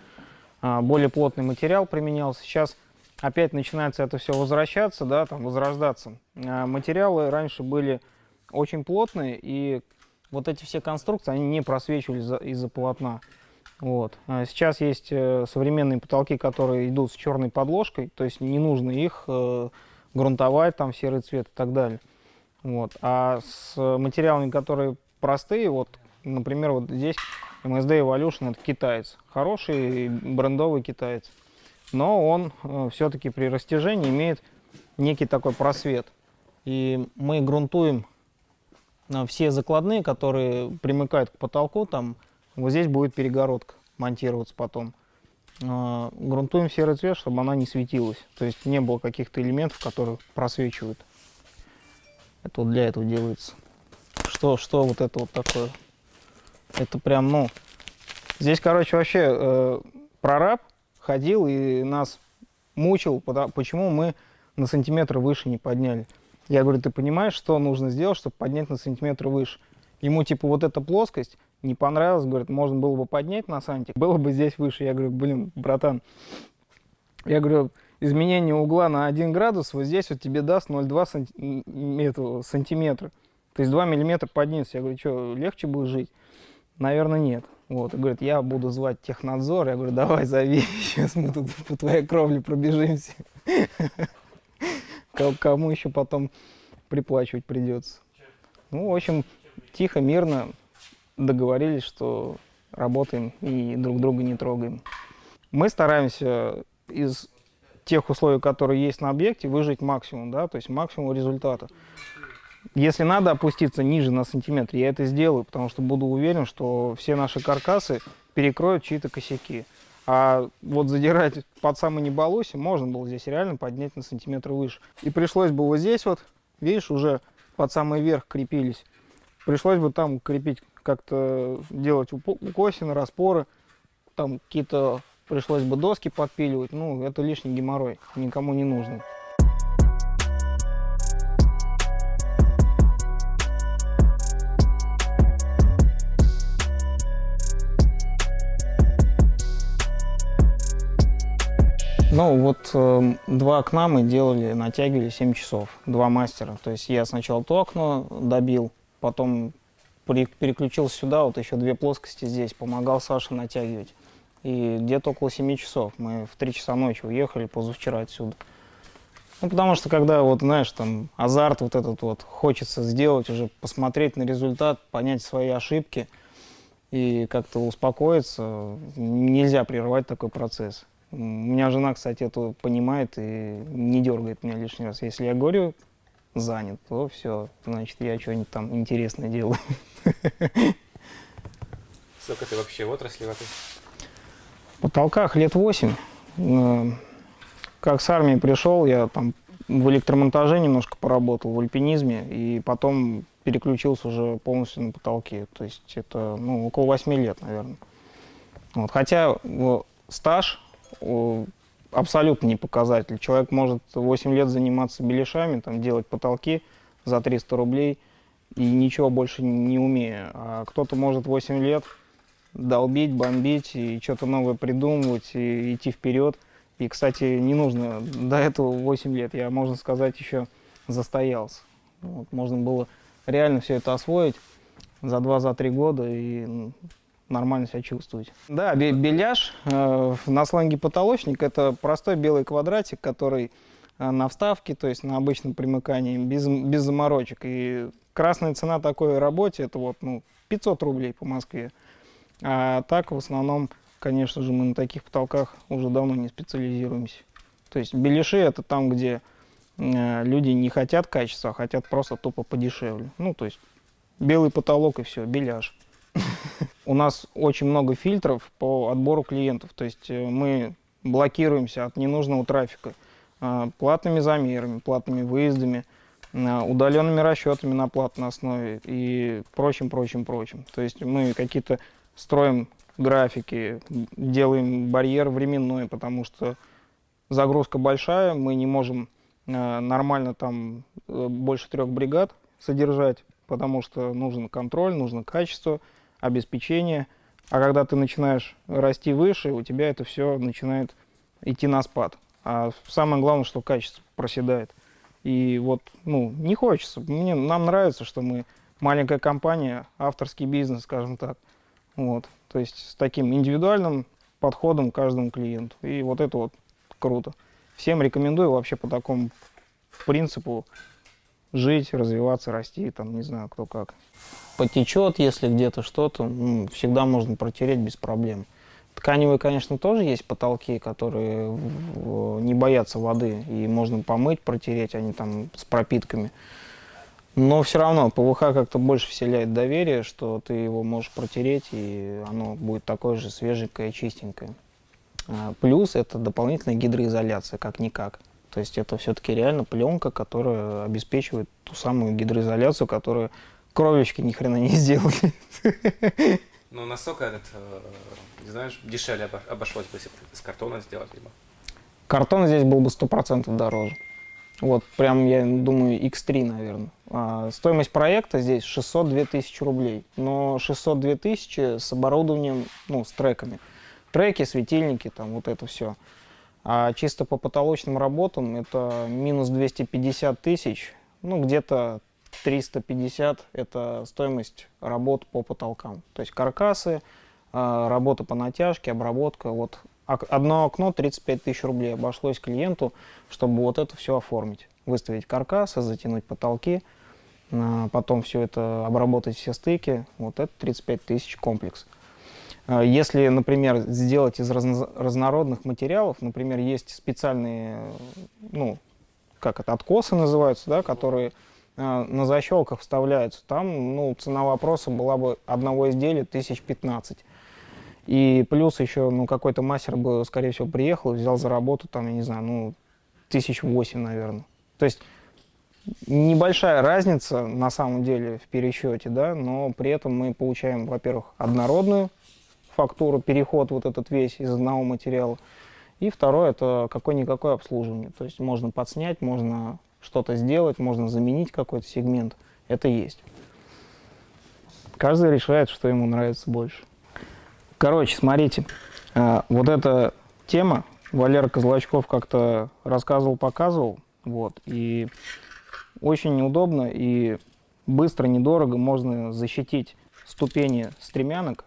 А, более плотный материал применялся. Сейчас опять начинается это все возвращаться, да, там, возрождаться. А, материалы раньше были очень плотные, и вот эти все конструкции, они не просвечивали за- из-за полотна. Вот. А Сейчас есть э, современные потолки, которые идут с черной подложкой, то есть не нужно их э, грунтовать, там серый цвет и так далее. Вот. А с материалами, которые простые, вот, например, вот здесь MSD Evolution это китаец, хороший брендовый китаец, но он все-таки при растяжении имеет некий такой просвет. И мы грунтуем все закладные, которые примыкают к потолку, там вот здесь будет перегородка монтироваться потом. А, Грунтуем серый цвет, чтобы она не светилась. То есть не было каких-то элементов, которые просвечивают. Это вот для этого делается. Что, что вот это вот такое? Это прям, ну... Здесь, короче, вообще э, прораб ходил и нас мучил, почему мы на сантиметр выше не подняли. Я говорю, ты понимаешь, что нужно сделать, чтобы поднять на сантиметр выше? Ему, типа, вот эта плоскость не понравилась, говорит, можно было бы поднять на сантик, было бы здесь выше. Я говорю, блин, братан, я говорю, изменение угла на 1 градус вот здесь вот тебе даст 0,2 санти- сантиметра. То есть 2 миллиметра подняться. Я говорю, что, легче будет жить? Наверное, нет. Вот, и говорит, я буду звать технадзор. Я говорю, давай зови, сейчас мы тут по твоей кровле пробежимся. Ко- Кому еще потом приплачивать придется. Ну, в общем, тихо, мирно договорились, что работаем и друг друга не трогаем. Мы стараемся из тех условий, которые есть на объекте, выжить максимум, да, то есть максимум результата. Если надо опуститься ниже на сантиметр, я это сделаю, потому что буду уверен, что все наши каркасы перекроют чьи-то косяки. А вот задирать под самый неболоси можно было здесь реально поднять на сантиметр выше. И пришлось бы вот здесь вот, видишь, уже под самый верх крепились. Пришлось бы там крепить, как-то делать укосины, распоры, там какие-то пришлось бы доски подпиливать. Ну, это лишний геморрой, никому не нужно. Ну, вот э, два окна мы делали, натягивали 7 часов, два мастера. То есть я сначала то окно добил, потом переключился сюда, вот еще две плоскости здесь, помогал Саше натягивать. И где-то около 7 часов. Мы в 3 часа ночи уехали позавчера отсюда. Ну, потому что когда, вот, знаешь, там, азарт вот этот вот, хочется сделать, уже посмотреть на результат, понять свои ошибки и как-то успокоиться, нельзя прерывать такой процесс. У меня жена, кстати, это понимает и не дергает меня лишний раз. Если я говорю занят, то все, значит, я что-нибудь там интересное делаю. Сколько ты вообще в отрасли в этой? Потолках лет 8. Как с армии пришел, я там в электромонтаже немножко поработал, в альпинизме, и потом переключился уже полностью на потолки. То есть это ну, около 8 лет, наверное. Вот. Хотя стаж абсолютно не показатель. Человек может 8 лет заниматься беляшами, там, делать потолки за 300 рублей и ничего больше не умея. А кто-то может 8 лет долбить, бомбить и что-то новое придумывать и идти вперед. И, кстати, не нужно до этого 8 лет, я, можно сказать, еще застоялся. Вот, можно было реально все это освоить за 2-3 года и нормально себя чувствовать. Да, бе- беляш э, на сленге потолочник это простой белый квадратик, который э, на вставке, то есть на обычном примыкании, без, без заморочек. И красная цена такой работе это вот ну, 500 рублей по Москве. А так, в основном, конечно же, мы на таких потолках уже давно не специализируемся. То есть беляши это там, где э, люди не хотят качества, а хотят просто тупо подешевле. Ну, то есть белый потолок и все, беляш. У нас очень много фильтров по отбору клиентов. То есть э, мы блокируемся от ненужного трафика э, платными замерами, платными выездами, э, удаленными расчетами на платной основе и прочим, прочим, прочим. То есть мы какие-то строим графики, делаем барьер временной, потому что загрузка большая, мы не можем нормально там больше трех бригад содержать, потому что нужен контроль, нужно качество, обеспечение. А когда ты начинаешь расти выше, у тебя это все начинает идти на спад. А самое главное, что качество проседает. И вот, ну, не хочется. Мне, нам нравится, что мы маленькая компания, авторский бизнес, скажем так. Вот. То есть с таким индивидуальным подходом к каждому клиенту. И вот это вот круто. Всем рекомендую вообще по такому принципу жить, развиваться, расти, там, не знаю, кто как. Потечет, если где-то что-то, м, всегда можно протереть без проблем. Тканевые, конечно, тоже есть потолки, которые не боятся воды, и можно помыть, протереть, они там с пропитками. Но все равно ПВХ как-то больше вселяет доверие, что ты его можешь протереть, и оно будет такое же свеженькое, чистенькое. А, Плюс это дополнительная гидроизоляция, как-никак. То есть это все-таки реально пленка, которая обеспечивает ту самую гидроизоляцию, которую кровельщики ни хрена не сделали. Ну, насколько этот, э, не знаешь, дешевле обо- обошлось бы, если из картона сделать, либо? Картон здесь был бы 100% дороже. Вот, прям, я думаю, X3, наверное. А, стоимость проекта здесь 602 тысячи рублей. Но 602 тысячи с оборудованием, ну, с треками. Треки, светильники, там, вот это все. А чисто по потолочным работам это минус 250 тысяч, ну, где-то 350 – это стоимость работ по потолкам. То есть каркасы, а, работа по натяжке, обработка. Вот одно окно 35 тысяч рублей обошлось клиенту, чтобы вот это все оформить. Выставить каркасы, затянуть потолки, а, потом все это обработать все стыки. Вот это 35 тысяч комплекс. А, Если, например, сделать из разно- разнородных материалов, например, есть специальные, ну, как это, откосы называются, да, которые э, на защелках вставляются, там, ну, цена вопроса была бы одного изделия тысяч 15. И плюс еще, ну, какой-то мастер бы, скорее всего, приехал, взял за работу, там, я не знаю, ну, тысяч восемь, наверное. То есть небольшая разница на самом деле в пересчете, да, но при этом мы получаем, во-первых, однородную фактуру, переход вот этот весь из одного материала, и второе, это какое-никакое обслуживание. То есть можно подснять, можно что-то сделать, можно заменить какой-то сегмент. Это есть. Каждый решает, что ему нравится больше. Короче, смотрите, а, вот эта тема, Валера Козлачков как-то рассказывал, показывал, вот, и очень неудобно и быстро, недорого можно защитить ступени стремянок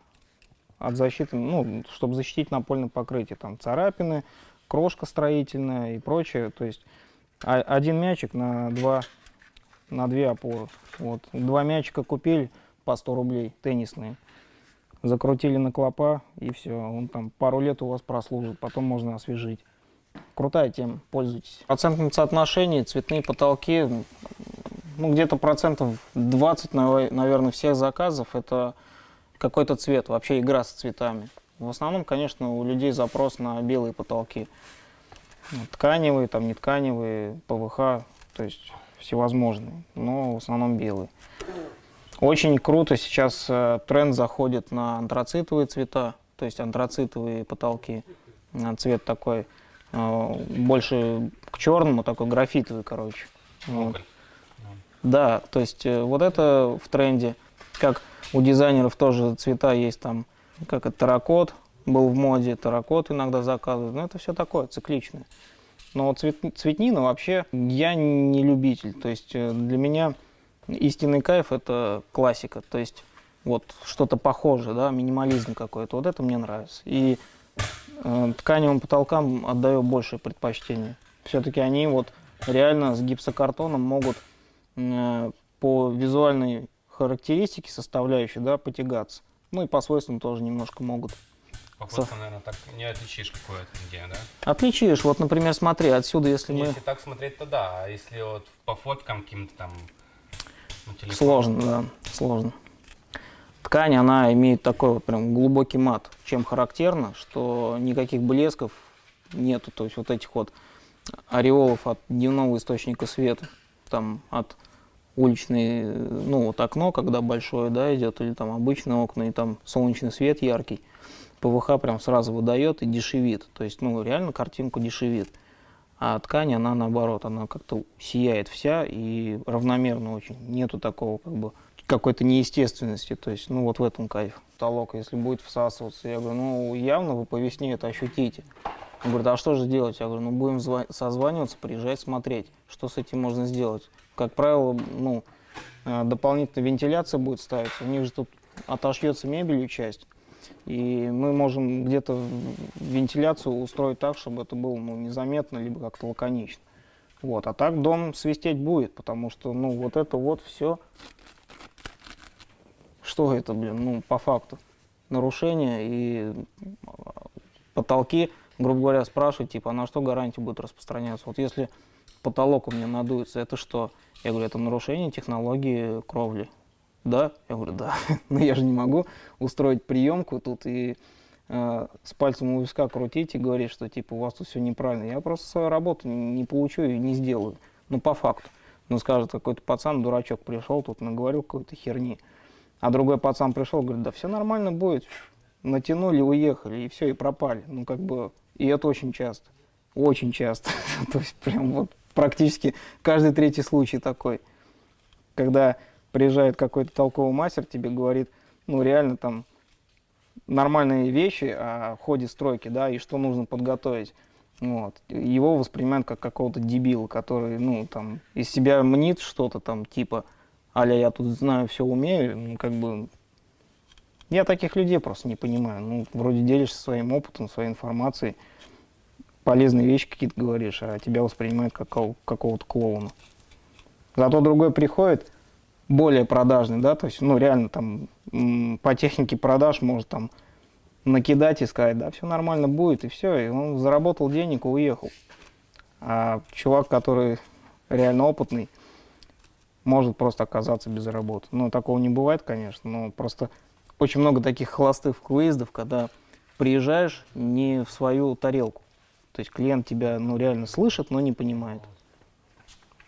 от защиты, ну, чтобы защитить напольное покрытие, там царапины, крошка строительная и прочее, то есть один мячик на два, на две опоры, вот, два мячика купили по 100 рублей, теннисные, закрутили на клопа и все, он там пару лет у вас прослужит, потом можно освежить. Крутая тема, пользуйтесь. В процентном цветные потолки, ну, где-то процентов 20, нав- наверное, всех заказов это какой-то цвет, вообще игра с цветами. В основном, конечно, у людей запрос на белые потолки. Ну, Тканевые, там не тканевые, ПВХ, то есть всевозможные, но в основном белые. Очень круто сейчас э, тренд заходит на антрацитовые цвета, то есть антрацитовые потолки. Цвет такой э, больше к черному, такой графитовый, короче. Вот. Да, то есть э, вот это в тренде. Как у дизайнеров тоже цвета есть там, как это, терракот был в моде, терракот иногда заказывают. Но это все такое, цикличное. Но цвет, цветнина вообще я не любитель. То есть э, для меня истинный кайф это классика. То есть вот что-то похожее, да, минимализм какой-то. Вот это мне нравится. И э, тканевым потолкам отдаю большее предпочтение. Все-таки они вот реально с гипсокартоном могут э, по визуальной характеристике составляющей, да, потягаться. Ну и по свойствам тоже немножко могут. По фото, наверное, так не отличишь какое-то где, да? Отличишь, вот, например, смотри, отсюда, если мы... Если так смотреть, то да. А если вот по фоткам каким-то там телефоне? Сложно, да, сложно. Ткань, она имеет такой вот прям глубокий мат, чем характерно, что никаких блесков нету, то есть вот этих вот ореолов от дневного источника света, там от уличной, э, ну вот окно, когда большое, да, идет, или там обычное окна, и там солнечный свет яркий, ПВХ прям сразу выдает и дешевит, то есть, ну, реально картинку дешевит. А ткань, она наоборот, она как-то сияет вся и равномерно очень. Нету такого как бы какой-то неестественности, то есть, ну вот в этом кайф. Потолок, если будет всасываться, я говорю, ну явно вы по весне это ощутите. Он говорит, а что же делать? Я говорю, ну будем зва- созваниваться, приезжать, смотреть, что с этим можно сделать. Как правило, ну, э, дополнительная вентиляция будет ставиться, у них же тут отошьется мебелью часть, и мы можем где-то вентиляцию устроить так, чтобы это было ну, незаметно, либо как-то лаконично. Вот. А так дом свистеть будет, потому что, ну, вот это вот все. Что это, блин, ну, по факту? Нарушение и а, потолки, грубо говоря, спрашивают, типа, а на что гарантия будет распространяться? Вот если потолок у меня надуется, это что? Я говорю, это нарушение технологии кровли. Да? Я говорю, да. Но я же не могу устроить приемку тут и э, с пальцем у виска крутить и говорить, что типа у вас тут все неправильно. Я просто свою работу не, не получу и не сделаю. Ну, по факту. Ну, скажет, какой-то пацан, дурачок, пришел тут, наговорил какой-то херни. А другой пацан пришел, говорит, да все нормально будет. Натянули, уехали, и все, и пропали. Ну, как бы, и это очень часто. Очень часто. То есть, прям вот практически каждый третий случай такой. Когда приезжает какой-то толковый мастер, тебе говорит, ну, реально там нормальные вещи о ходе стройки, да, и что нужно подготовить. Вот. Его воспринимают как какого-то дебила, который, ну, там, из себя мнит что-то там, типа, аля, я тут знаю, все умею, ну, как бы, я таких людей просто не понимаю. Ну, вроде делишься своим опытом, своей информацией, полезные вещи какие-то говоришь, а тебя воспринимают как кого- какого-то клоуна. Зато другой приходит, более продажный, да, то есть, ну, реально там по технике продаж может там накидать и сказать, да, все нормально будет, и все, и он заработал денег и уехал. А чувак, который реально опытный, может просто оказаться без работы. Ну, такого не бывает, конечно, но просто очень много таких холостых выездов, когда приезжаешь не в свою тарелку. То есть клиент тебя, ну, реально слышит, но не понимает.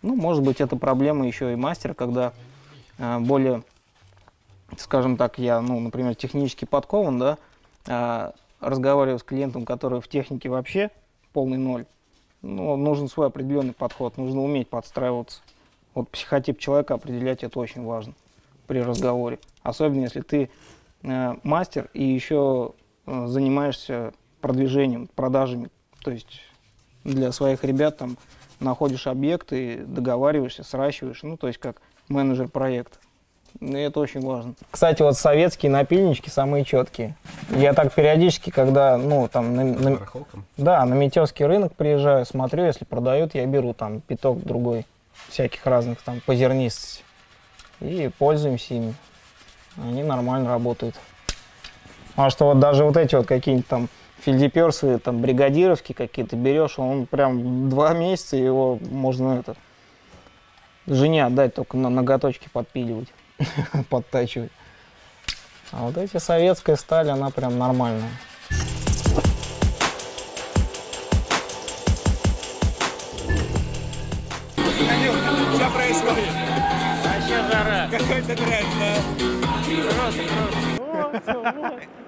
Ну, может быть, это проблема еще и мастера, когда э, более, скажем так, я, ну, например, технически подкован, да, а, разговариваю с клиентом, который в технике вообще полный ноль, ну, нужен свой определенный подход, нужно уметь подстраиваться. Вот психотип человека определять это очень важно при разговоре. Особенно если ты э, мастер и еще э, занимаешься продвижением, продажами. То есть для своих ребят там находишь объекты, договариваешься, сращиваешь, ну, то есть как менеджер проекта. И это очень важно. Кстати, вот советские напильнички самые четкие. Я так периодически, когда, ну, там, на, на- да, на Метевский рынок приезжаю, смотрю, если продают, я беру там пяток другой всяких разных там по зернистости. И пользуемся ими. Они нормально работают. А что вот даже вот эти вот какие-нибудь там фельдеперсы, там бригадировские какие-то берешь, он прям два месяца его можно это жене отдать, только на ноготочки подпиливать, подтачивать. А вот эти советская сталь, она прям нормальная.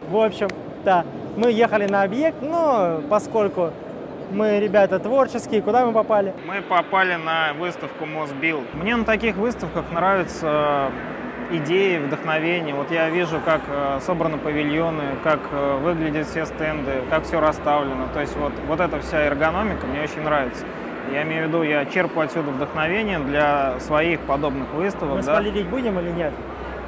В общем, да, мы ехали на объект, но поскольку мы ребята творческие, куда мы попали? Мы попали на выставку Мосбилд. Мне на таких выставках нравятся идеи, вдохновение. Вот я вижу, как э, собраны павильоны, как э, выглядят все стенды, как все расставлено. То есть вот, вот эта вся эргономика мне очень нравится. Я имею в виду, я черпаю отсюда вдохновение для своих подобных выставок. Мы да. спойлерить будем или нет?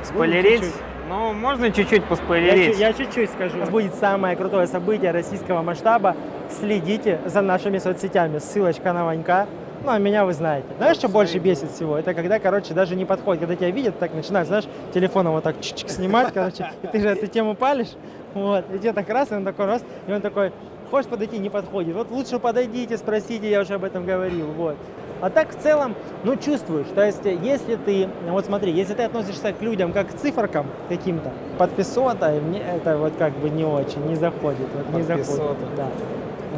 Спойлерить? чуть-чуть. Ну, можно чуть-чуть поспойлерить. я чуть-чуть скажу. У нас будет самое крутое событие российского масштаба. Следите за нашими соцсетями. Ссылочка на Ванька. Ну, а меня вы знаете. Знаешь, что больше бесит всего? Это когда, короче, даже не подходит. Когда тебя видят, так начинают, знаешь, телефоном вот так чик снимать, короче. И ты же эту тему палишь. Вот. И тебе так раз, и он такой раз, и он такой, хочешь подойти, не подходит. Вот лучше подойдите, спросите, я уже об этом говорил. Вот. А так в целом, ну, чувствуешь. То есть, если ты, вот смотри, если ты относишься к людям как к циферкам каким-то, подписота, мне это вот как бы не очень, не заходит. Вот не заходит. Подписота. Да.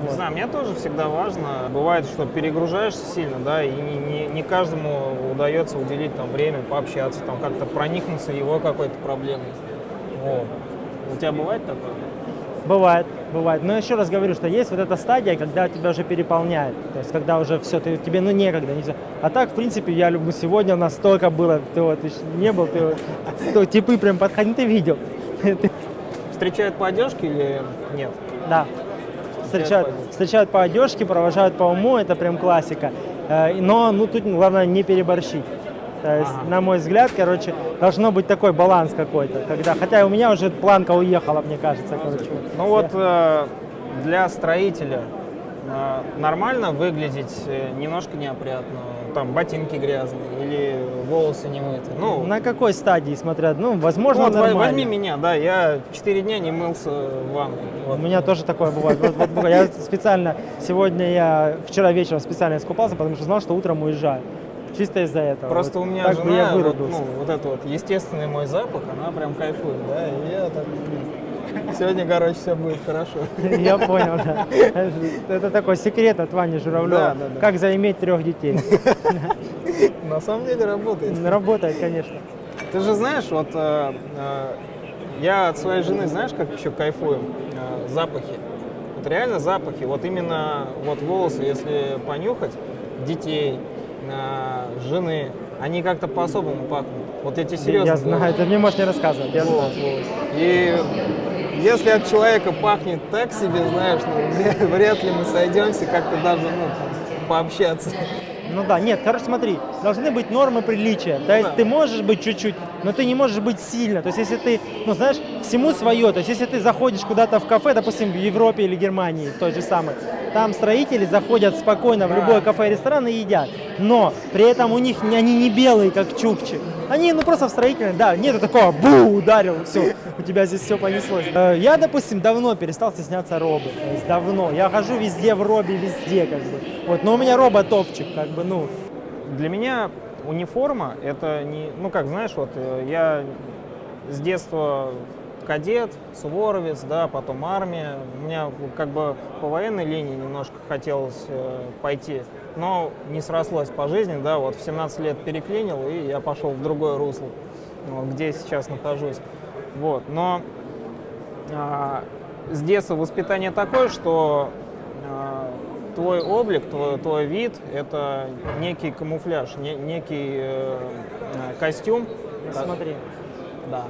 Не Вот. знаю, мне тоже всегда важно. Бывает, что перегружаешься сильно, да, и не, не- не каждому удается уделить там время, пообщаться, там как-то проникнуться его какой-то проблемой. Вот. У тебя бывает такое? Бывает, бывает. Но еще раз говорю, что есть вот эта стадия, когда тебя уже переполняет. То есть, когда уже все, ты, тебе ну некогда. нельзя. А так, в принципе, я люблю. Сегодня у нас столько было. Ты вот еще не был, ты вот, типы прям подходили, ты видел. Ты- Встречают по одежке или нет? Да. Встречают, встречают по одежке, провожают по уму, это прям классика. Э, Но ну, тут главное не переборщить. То есть, Ага. на мой взгляд, короче, должно быть такой баланс какой-то. Когда, хотя у меня уже планка уехала, мне кажется, короче. Ну вот э, для строителя э, нормально выглядеть э, немножко неопрятно, там ботинки грязные или волосы не мыты. Ну, На какой стадии смотрят? Ну, возможно, вот, во- нормально. возьми меня, да, я 4 дня не мылся в ванной. У Вот. меня тоже такое бывает. Вот- вот бывает. я специально, сегодня я, вчера вечером специально искупался, потому что знал, что утром уезжаю. Чисто из-за этого. Просто Вот у меня так бы жена, я вот, ну, вот это вот естественный мой запах, она прям кайфует, да, и я так, Сегодня, короче, все будет хорошо. Я понял, да. Это такой секрет от Вани Журавлева. Да, да, да. Как заиметь трех детей. На самом деле работает. Работает, конечно. Ты же знаешь, вот э, э, я от своей жены, знаешь, как еще кайфую? Э, запахи. Вот реально запахи. Вот именно вот волосы, если понюхать, детей, э, жены, они как-то по-особому пахнут. Вот эти серьезно. Я знаю, ты мне можешь не рассказывать. Я Вот, знаю. И если от человека пахнет так себе, знаешь, ну, вряд- ли мы сойдемся как-то даже ну, пообщаться. Ну да, нет, короче, смотри, должны быть нормы приличия. То есть Да. ты можешь быть чуть-чуть, но ты не можешь быть сильно. То есть если ты, ну знаешь, всему свое. То есть если ты заходишь куда-то в кафе, допустим, в Европе или Германии, в той же самой, там строители заходят спокойно в любое кафе и ресторан и едят. Но при этом у них они не белые, как чукчи. Они, ну просто в строительной, да, нету такого, бу, ударил, все, у тебя здесь все понеслось. Э, Я, допустим, давно перестал стесняться робы, то есть давно. Я хожу везде в робе, везде, как бы. Вот, но у меня роба топчик, как бы, ну, Для меня униформа это не, ну как знаешь, вот э, я с детства кадет, суворовец, да, потом армия. У меня как бы по военной линии немножко хотелось э, пойти, но не срослось по жизни, да, вот в 17 лет переклинил, и я пошел в другое русло, вот, где сейчас нахожусь. Вот, но а, с детства воспитание такое, что а, твой облик, твой, твой вид – это некий камуфляж, не- некий э, э, костюм. Смотри. Да.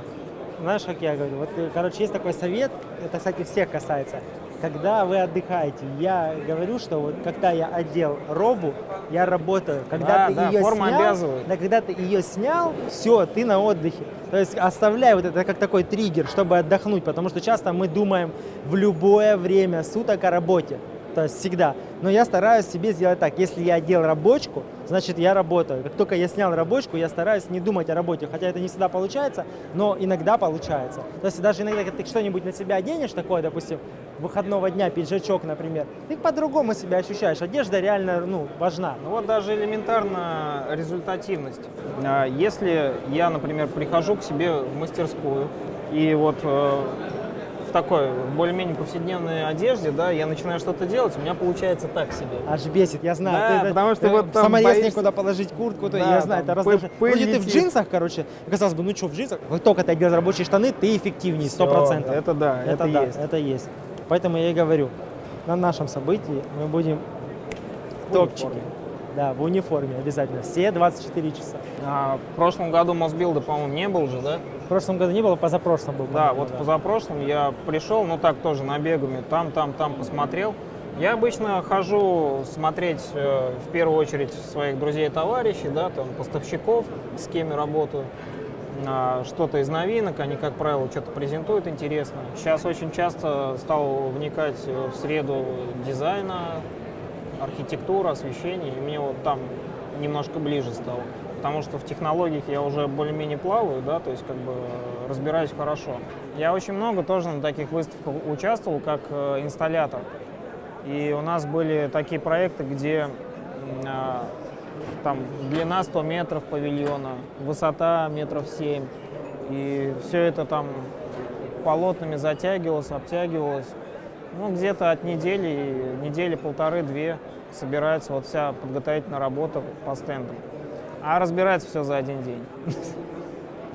Знаешь, как я говорю, вот, э, короче, есть такой совет, это, кстати, всех касается. Когда вы отдыхаете, я говорю, что вот когда я одел робу, я работаю. Когда Да, ты да, ее форма снял, обязывает. да, когда ты ее снял, все, ты на отдыхе. То есть оставляй вот это как такой триггер, чтобы отдохнуть, потому что часто мы думаем в любое время суток о работе. То есть всегда. Но я стараюсь себе сделать так. Если я одел рабочку, значит я работаю. Как только я снял рабочку, я стараюсь не думать о работе. Хотя это не всегда получается, но иногда получается. То есть даже иногда, ты что-нибудь на себя оденешь, такое, допустим, выходного дня, пиджачок, например, ты по-другому себя ощущаешь. Одежда реально ну, важна. Ну вот даже элементарно результативность. А, Если я, например, прихожу к себе в мастерскую и вот э, такой более-менее повседневной одежде, да, я начинаю что-то делать, у меня получается так себе. Аж бесит, я знаю. Да, Ты это- потому что э, вот там саморез боишься- некуда положить куртку, Да, я знаю, это пыль Вроде ты в джинсах, короче, казалось бы, ну что, в джинсах? Вот только ты одел рабочие штаны, ты эффективнее, сто процентов. это да, это да, есть. это есть. Поэтому я и говорю, на нашем событии мы будем топчики. Да, в униформе обязательно. Все 24 часа. А, в прошлом году Мосбилда, по-моему, не был же, да? В прошлом году не было, позапрошлом был. Да, вот позапрошлом я пришел, ну так тоже набегами, там, там, там посмотрел. Я обычно хожу смотреть э, в первую очередь своих друзей и товарищей, да, там поставщиков, с кем я работаю. А, что-то из новинок, они, как правило, что-то презентуют интересно. Сейчас очень часто стал вникать э, в среду дизайна, архитектура, освещение, и мне вот там немножко ближе стало. Потому что в технологиях я уже более-менее плаваю, да, то есть как бы э, разбираюсь хорошо. Я очень много тоже на таких выставках участвовал как э, инсталлятор. И у нас были такие проекты, где а, там длина 100 метров павильона, высота метров 7. И все это там полотнами затягивалось, обтягивалось. Ну, где-то от недели, недели полторы-две собирается вот вся подготовительная работа по стендам. А разбирается все за один день.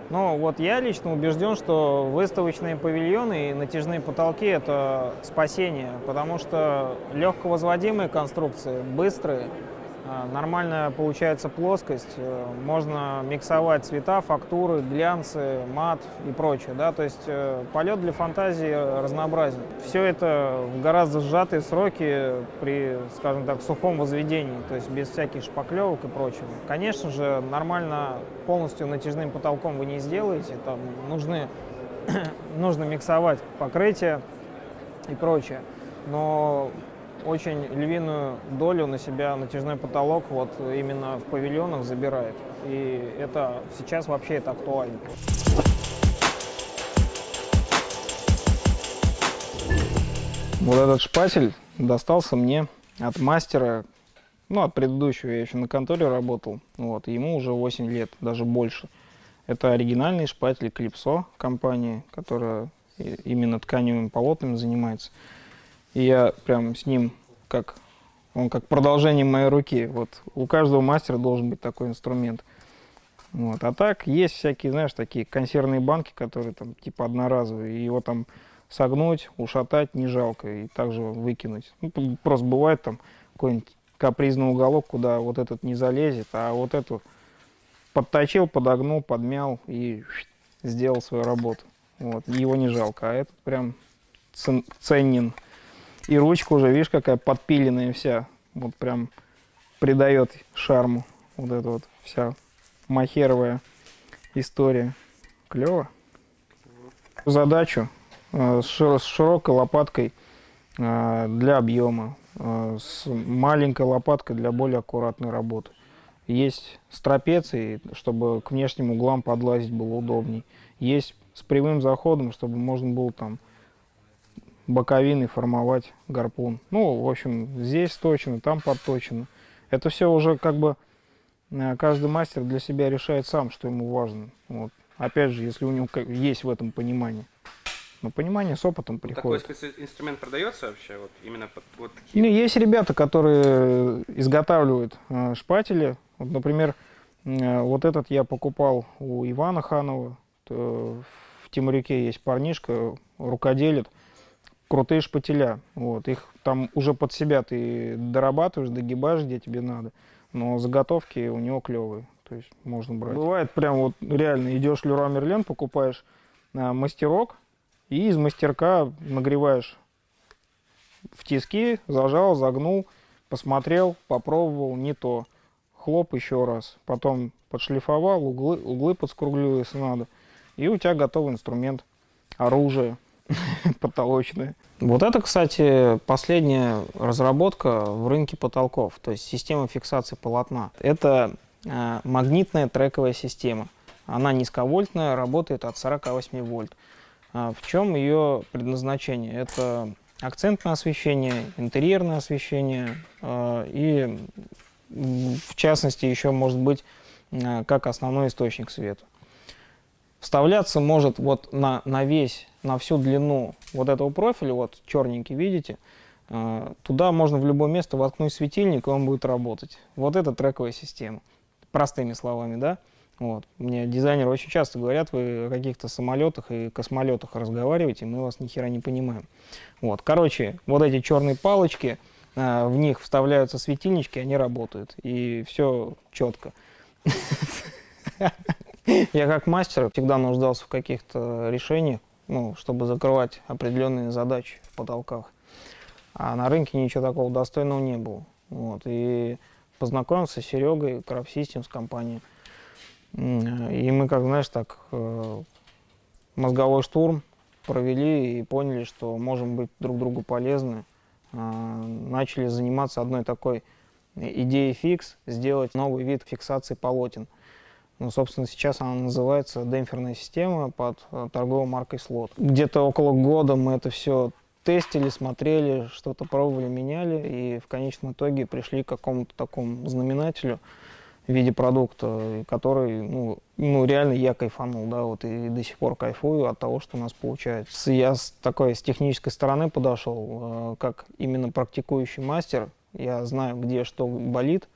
Ну, вот я лично убежден, что выставочные павильоны и натяжные потолки – это спасение, потому что легко возводимые конструкции, быстрые, нормальная получается плоскость, э, можно миксовать цвета, фактуры, глянцы, мат и прочее, да, то есть э, полет для фантазии разнообразен. Все это в гораздо сжатые сроки при, скажем так, сухом возведении, то есть без всяких шпаклевок и прочего. Конечно же, нормально полностью натяжным потолком вы не сделаете, там нужны, нужно миксовать покрытие и прочее, но очень львиную долю на себя натяжной потолок вот именно в павильонах забирает. И это сейчас вообще это актуально. Вот этот шпатель достался мне от мастера, ну, от предыдущего, я еще на конторе работал, вот, ему уже 8 лет, даже больше. Это оригинальный шпатель Клипсо компании, которая именно тканевыми полотнами занимается. И я прям с ним как он как продолжение моей руки. Вот у каждого мастера должен быть такой инструмент. Вот. А так есть всякие, знаешь, такие консервные банки, которые там типа одноразовые. И его там согнуть, ушатать не жалко и также выкинуть. Ну, просто бывает там какой-нибудь капризный уголок, куда вот этот не залезет, а вот эту подточил, подогнул, подмял и сделал свою работу. Вот. Его не жалко, а этот прям цен- ценен. И ручка уже, видишь, какая подпиленная вся. Вот прям придает шарму. Вот эта вот вся махеровая история. Клево. Задачу э, с широ- с широкой лопаткой э, для объема, э, с маленькой лопаткой для более аккуратной работы. Есть с трапецией, чтобы к внешним углам подлазить было удобней. Есть с прямым заходом, чтобы можно было там боковиной формовать гарпун. Ну, в общем, здесь точно, там подточено. Это все уже как бы э, каждый мастер для себя решает сам, что ему важно. Вот. Опять же, если у него есть в этом понимание. Но понимание с опытом Такой приходит. специнструмент продается вообще? Вот именно под вот такие? Ну, есть ребята, которые изготавливают э, шпатели. Вот, например, э, вот этот я покупал у Ивана Ханова. Т- В Тимурюке есть парнишка, рукоделит. Крутые шпателя. Вот. Их там уже под себя ты дорабатываешь, догибаешь, где тебе надо. Но заготовки у него клевые. То есть можно брать. Бывает прям вот реально идешь Леруа Мерлен, покупаешь э, мастерок, и из мастерка нагреваешь в тиски, зажал, загнул, посмотрел, попробовал, не то. Хлоп еще раз. Потом подшлифовал, углы, углы подскруглил, если надо. И у тебя готовый инструмент, оружие потолочное. Вот это, кстати, последняя разработка в рынке потолков, то есть система фиксации полотна. Это э, магнитная трековая система. Она низковольтная, работает от 48 вольт. А В чем ее предназначение? Это акцентное освещение, интерьерное освещение э, и, в частности, еще может быть э, как основной источник света. Вставляться может вот на, на весь, на всю длину вот этого профиля, вот черненький, видите, э, туда можно в любое место воткнуть светильник, и он будет работать. Вот это трековая система. Простыми словами, да? Вот. Мне дизайнеры очень часто говорят, вы о каких-то самолетах и космолетах разговариваете, мы вас ни хера не понимаем. Вот. Короче, вот эти черные палочки, э, в них вставляются светильнички, они работают. И все четко. Я как мастер всегда нуждался в каких-то решениях, ну, чтобы закрывать определенные задачи в потолках. А на рынке ничего такого достойного не было. Вот. И познакомился с Серегой, Crop Systems компанией. М, И мы, как знаешь, так э, мозговой штурм провели и поняли, что можем быть друг другу полезны. А, Начали заниматься одной такой идеей фикс, сделать новый вид фиксации полотен. Ну, собственно, сейчас она называется демпферная система под э, торговой маркой Слот. Где-то около года мы это все тестили, смотрели, что-то пробовали, меняли, и в конечном итоге пришли к какому-то такому знаменателю в виде продукта, который, ну, ну, реально я кайфанул, да, вот и до сих пор кайфую от того, что у нас получается. Я с такой, с технической стороны подошел, э, как именно практикующий мастер, я знаю, где что болит,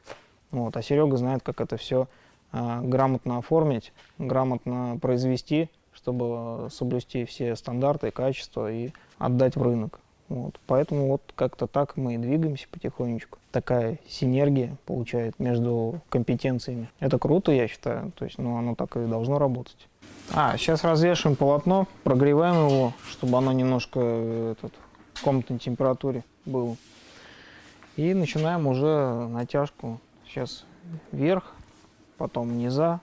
вот, а Серега знает, как это все грамотно оформить, грамотно произвести, чтобы соблюсти все стандарты качество и отдать в рынок. Вот. Поэтому вот как-то так мы и двигаемся потихонечку. Такая синергия получает между компетенциями. Это круто, я считаю. То есть, ну, оно так и должно работать. А, сейчас развешиваем полотно, прогреваем его, чтобы оно немножко этот, в комнатной температуре было. И начинаем уже натяжку. Сейчас вверх, потом низа,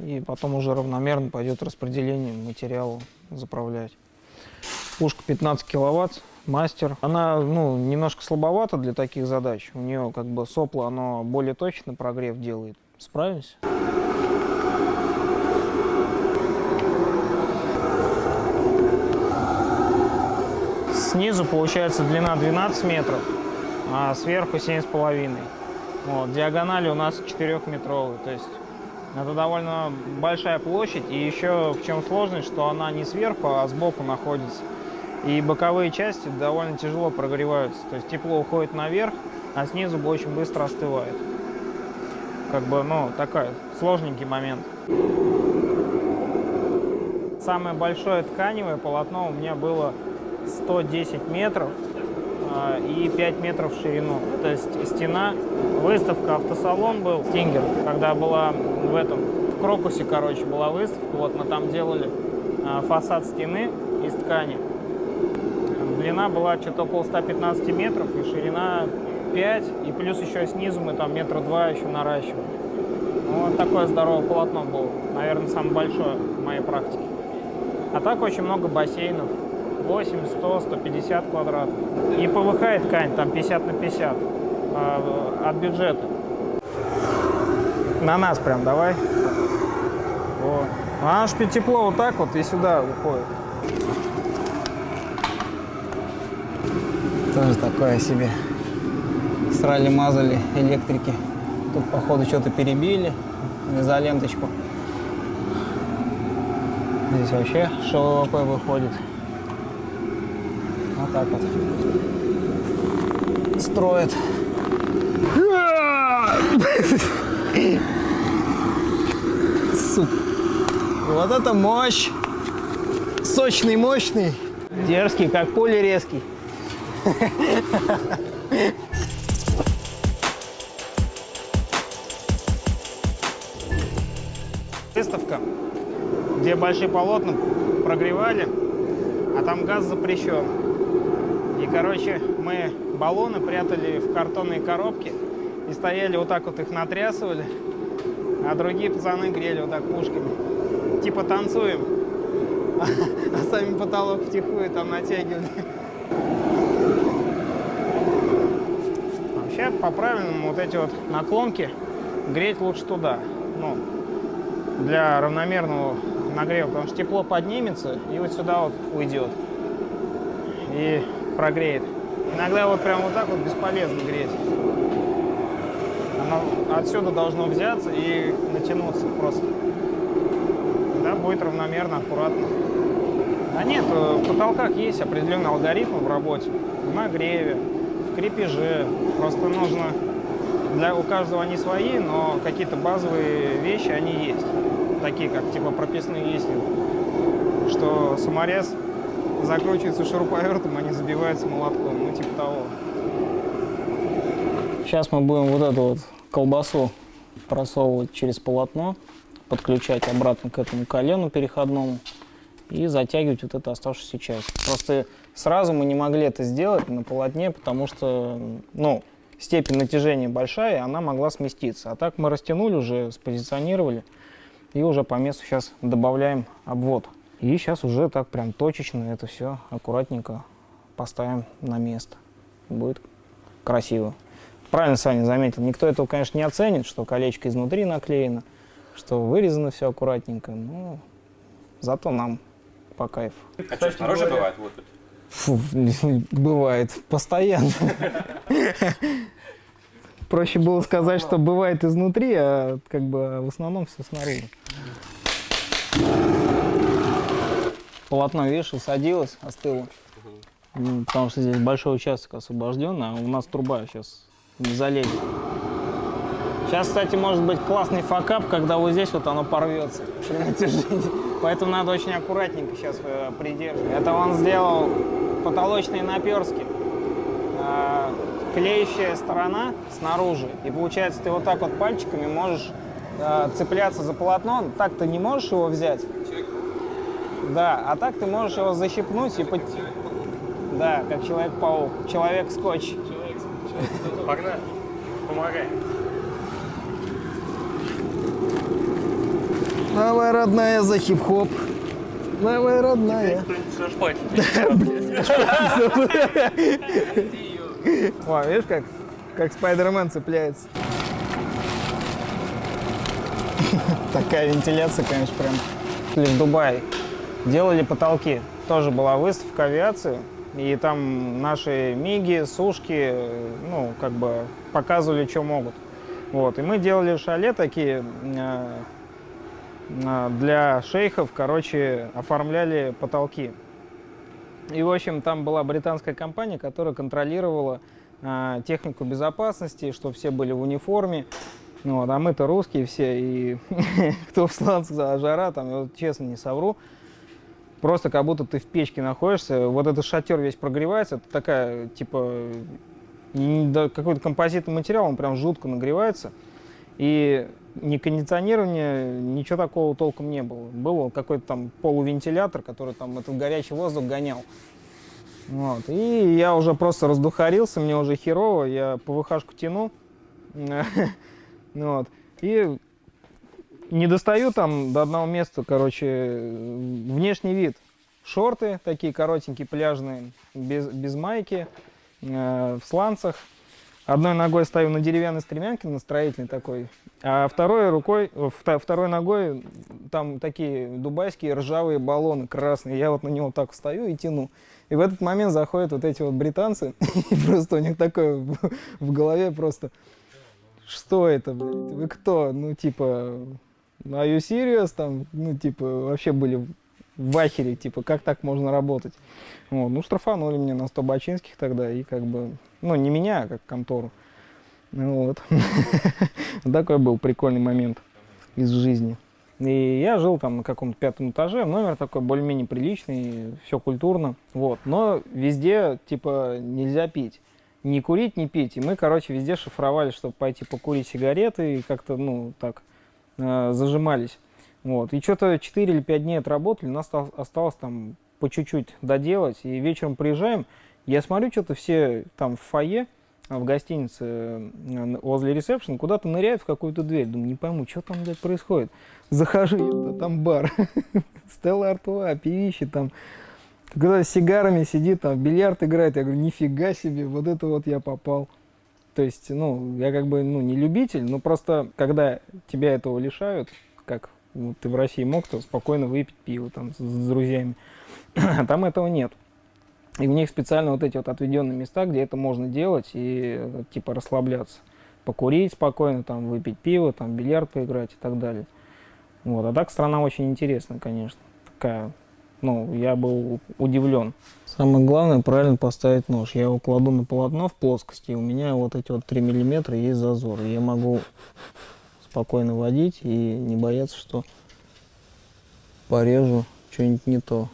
и потом уже равномерно пойдет распределение материала заправлять. Пушка 15 киловатт, мастер. Она ну, немножко слабовата для таких задач. У нее как бы сопло, оно более точно прогрев делает. Справимся? Снизу получается длина 12 метров, а сверху 7,5. Вот, диагонали у нас 4-метровые, то есть Это довольно большая площадь, и еще в чем сложность, что она не сверху, а сбоку находится. И боковые части довольно тяжело прогреваются. То есть тепло уходит наверх, а снизу очень быстро остывает. Как бы, ну, такой сложненький момент. Самое большое тканевое полотно у меня было 110 метров и 5 метров в ширину. То есть стена, выставка, автосалон был, Стингер, когда была в этом, в Крокусе, короче, была выставка, вот мы там делали а, фасад стены из ткани. Длина была что-то около 115 метров и ширина 5, и плюс еще снизу мы там метра два еще наращивали. Ну, вот такое здоровое полотно было, наверное, самое большое в моей практике. А так очень много бассейнов, 80, 100, 150 квадратов. И ПВХ и ткань, там 50 на 50 а, от бюджета. На нас прям давай. Вот. А аж тепло вот так вот и сюда уходит. Тоже такое себе. Срали-мазали электрики. Тут, походу, что-то перебили. Изоленточку. Здесь вообще ШВП выходит. Вот так вот. Строит. Сука. Вот это мощь. Сочный, мощный. Дерзкий, как пули резкий. Выставка, где большие полотна прогревали, а там газ запрещен. Короче, мы баллоны прятали в картонные коробки и стояли вот так вот их натрясывали, а другие пацаны грели вот так пушками. Типа танцуем, а сами потолок втихую там натягивали. Вообще, по-правильному, вот эти вот наклонки греть лучше туда. Ну, для равномерного нагрева, потому что тепло поднимется и вот сюда вот уйдет и прогреет. Иногда вот прям вот так вот бесполезно греть. Оно отсюда должно взяться и натянуться просто. Да, будет равномерно, аккуратно. А нет, э, в потолках есть определенный алгоритм в работе, в нагреве, в крепеже. Просто нужно, для, у каждого они свои, но какие-то базовые вещи, они есть. Такие, как типа прописные есть, что саморез закручивается шуруповертом, не забивается молотком, ну типа того. Сейчас мы будем вот эту вот колбасу просовывать через полотно, подключать обратно к этому колену переходному и затягивать вот эту оставшуюся часть. Просто сразу мы не могли это сделать на полотне, потому что, ну, степень натяжения большая, и она могла сместиться. А так мы растянули уже, спозиционировали, и уже по месту сейчас добавляем обвод. И сейчас уже так прям точечно это все аккуратненько поставим на место. Будет красиво. Правильно Саня заметил, никто этого, конечно, не оценит, что колечко изнутри наклеено, что вырезано все аккуратненько, но зато нам по кайфу. А что, снаружи бывает? Вот тут. Фу, бывает постоянно. Проще было сказать, что бывает изнутри, а как бы в основном все снаружи. Полотно, видишь, усадилось, остыло. Ну, Потому что здесь большой участок освобожден, а у нас труба сейчас не залезет. Сейчас, кстати, может быть классный факап, когда вот здесь вот оно порвется при натяжении. Поэтому надо очень аккуратненько сейчас э, придерживать. Это он сделал потолочные наперски. А, клеющая сторона снаружи. И получается, ты вот так вот пальчиками можешь а, цепляться за полотно. Так ты не можешь его взять. Да, а так ты можешь его защипнуть и под... Да, как Человек-паук. Человек-скотч. Погнали. Помогай. Давай, родная, за хип-хоп. Давай, родная. О, видишь, как, как Спайдермен цепляется. Такая вентиляция, конечно, прям. Или в Дубае. Делали потолки. Тоже была выставка авиации. И там наши миги, сушки, ну, как бы показывали, что могут. Вот. И мы делали шале такие, э, а, для шейхов, короче, оформляли потолки. И, в общем, там была британская компания, которая контролировала а, технику безопасности, что все были в униформе. Ну, вот, а мы-то русские все, и кто в сланцах за жара, там, вот честно не совру, просто как будто ты в печке находишься, вот этот шатер весь прогревается, это такая, типа, какой-то композитный материал, он прям жутко нагревается, и ни кондиционирования, ничего такого толком не было. Был какой-то там полувентилятор, который там этот горячий воздух гонял. Вот. И я уже просто раздухарился, мне уже херово, я ПВХшку тяну. Ну Вот. И не достаю там до одного места, короче, внешний вид. Шорты такие коротенькие, пляжные, без, без майки, э, в сланцах. Одной ногой стою на деревянной стремянке, на строительной такой, а второй рукой, вта- второй ногой там такие дубайские ржавые баллоны красные. Я вот на него так встаю и тяну. И в этот момент заходят вот эти вот британцы, и просто у них такое в голове просто, что это, блядь, вы кто? Ну, типа, are you serious? Там, ну, типа, вообще были в ахере, типа, как так можно работать? Вот, ну, штрафанули меня на 100 бачинских тогда, и как бы, ну, не меня, а как контору. Ну, Вот. Такой был прикольный момент из жизни. И я жил там на каком-то пятом этаже, номер такой более-менее приличный, все культурно, вот. Но везде, типа, нельзя пить. Ни курить, ни пить. И мы, короче, везде шифровали, чтобы пойти покурить сигареты и как-то, ну, так, э, зажимались. Вот. И что-то 4 или 5 дней отработали, у нас осталось, там по чуть-чуть доделать. И вечером приезжаем, я смотрю, что-то все там в фойе, а, в гостинице э, возле ресепшн куда-то ныряют в какую-то дверь. Думаю, не пойму, что там, блядь, происходит. Захожу, там бар. Стелла Артуа, певище там. Когда с сигарами сидит, там, бильярд играет. Я говорю, нифига себе, вот это вот я попал. То есть, ну, я как бы, ну, не любитель, но просто, когда тебя этого лишают, как вот ты в России мог, то спокойно выпить пиво там с, с друзьями. А там этого нет. И у них специально вот эти вот отведенные места, где это можно делать и э, типа расслабляться. Покурить спокойно, там, выпить пиво, там, бильярд поиграть и так далее. Вот. А так страна очень интересная, конечно. Такая, ну, я был удивлен. Самое главное, правильно поставить нож. Я его кладу на полотно в плоскости, и у меня вот эти вот 3 миллиметра есть зазор. Я могу спокойно водить и не бояться, что порежу что-нибудь не то.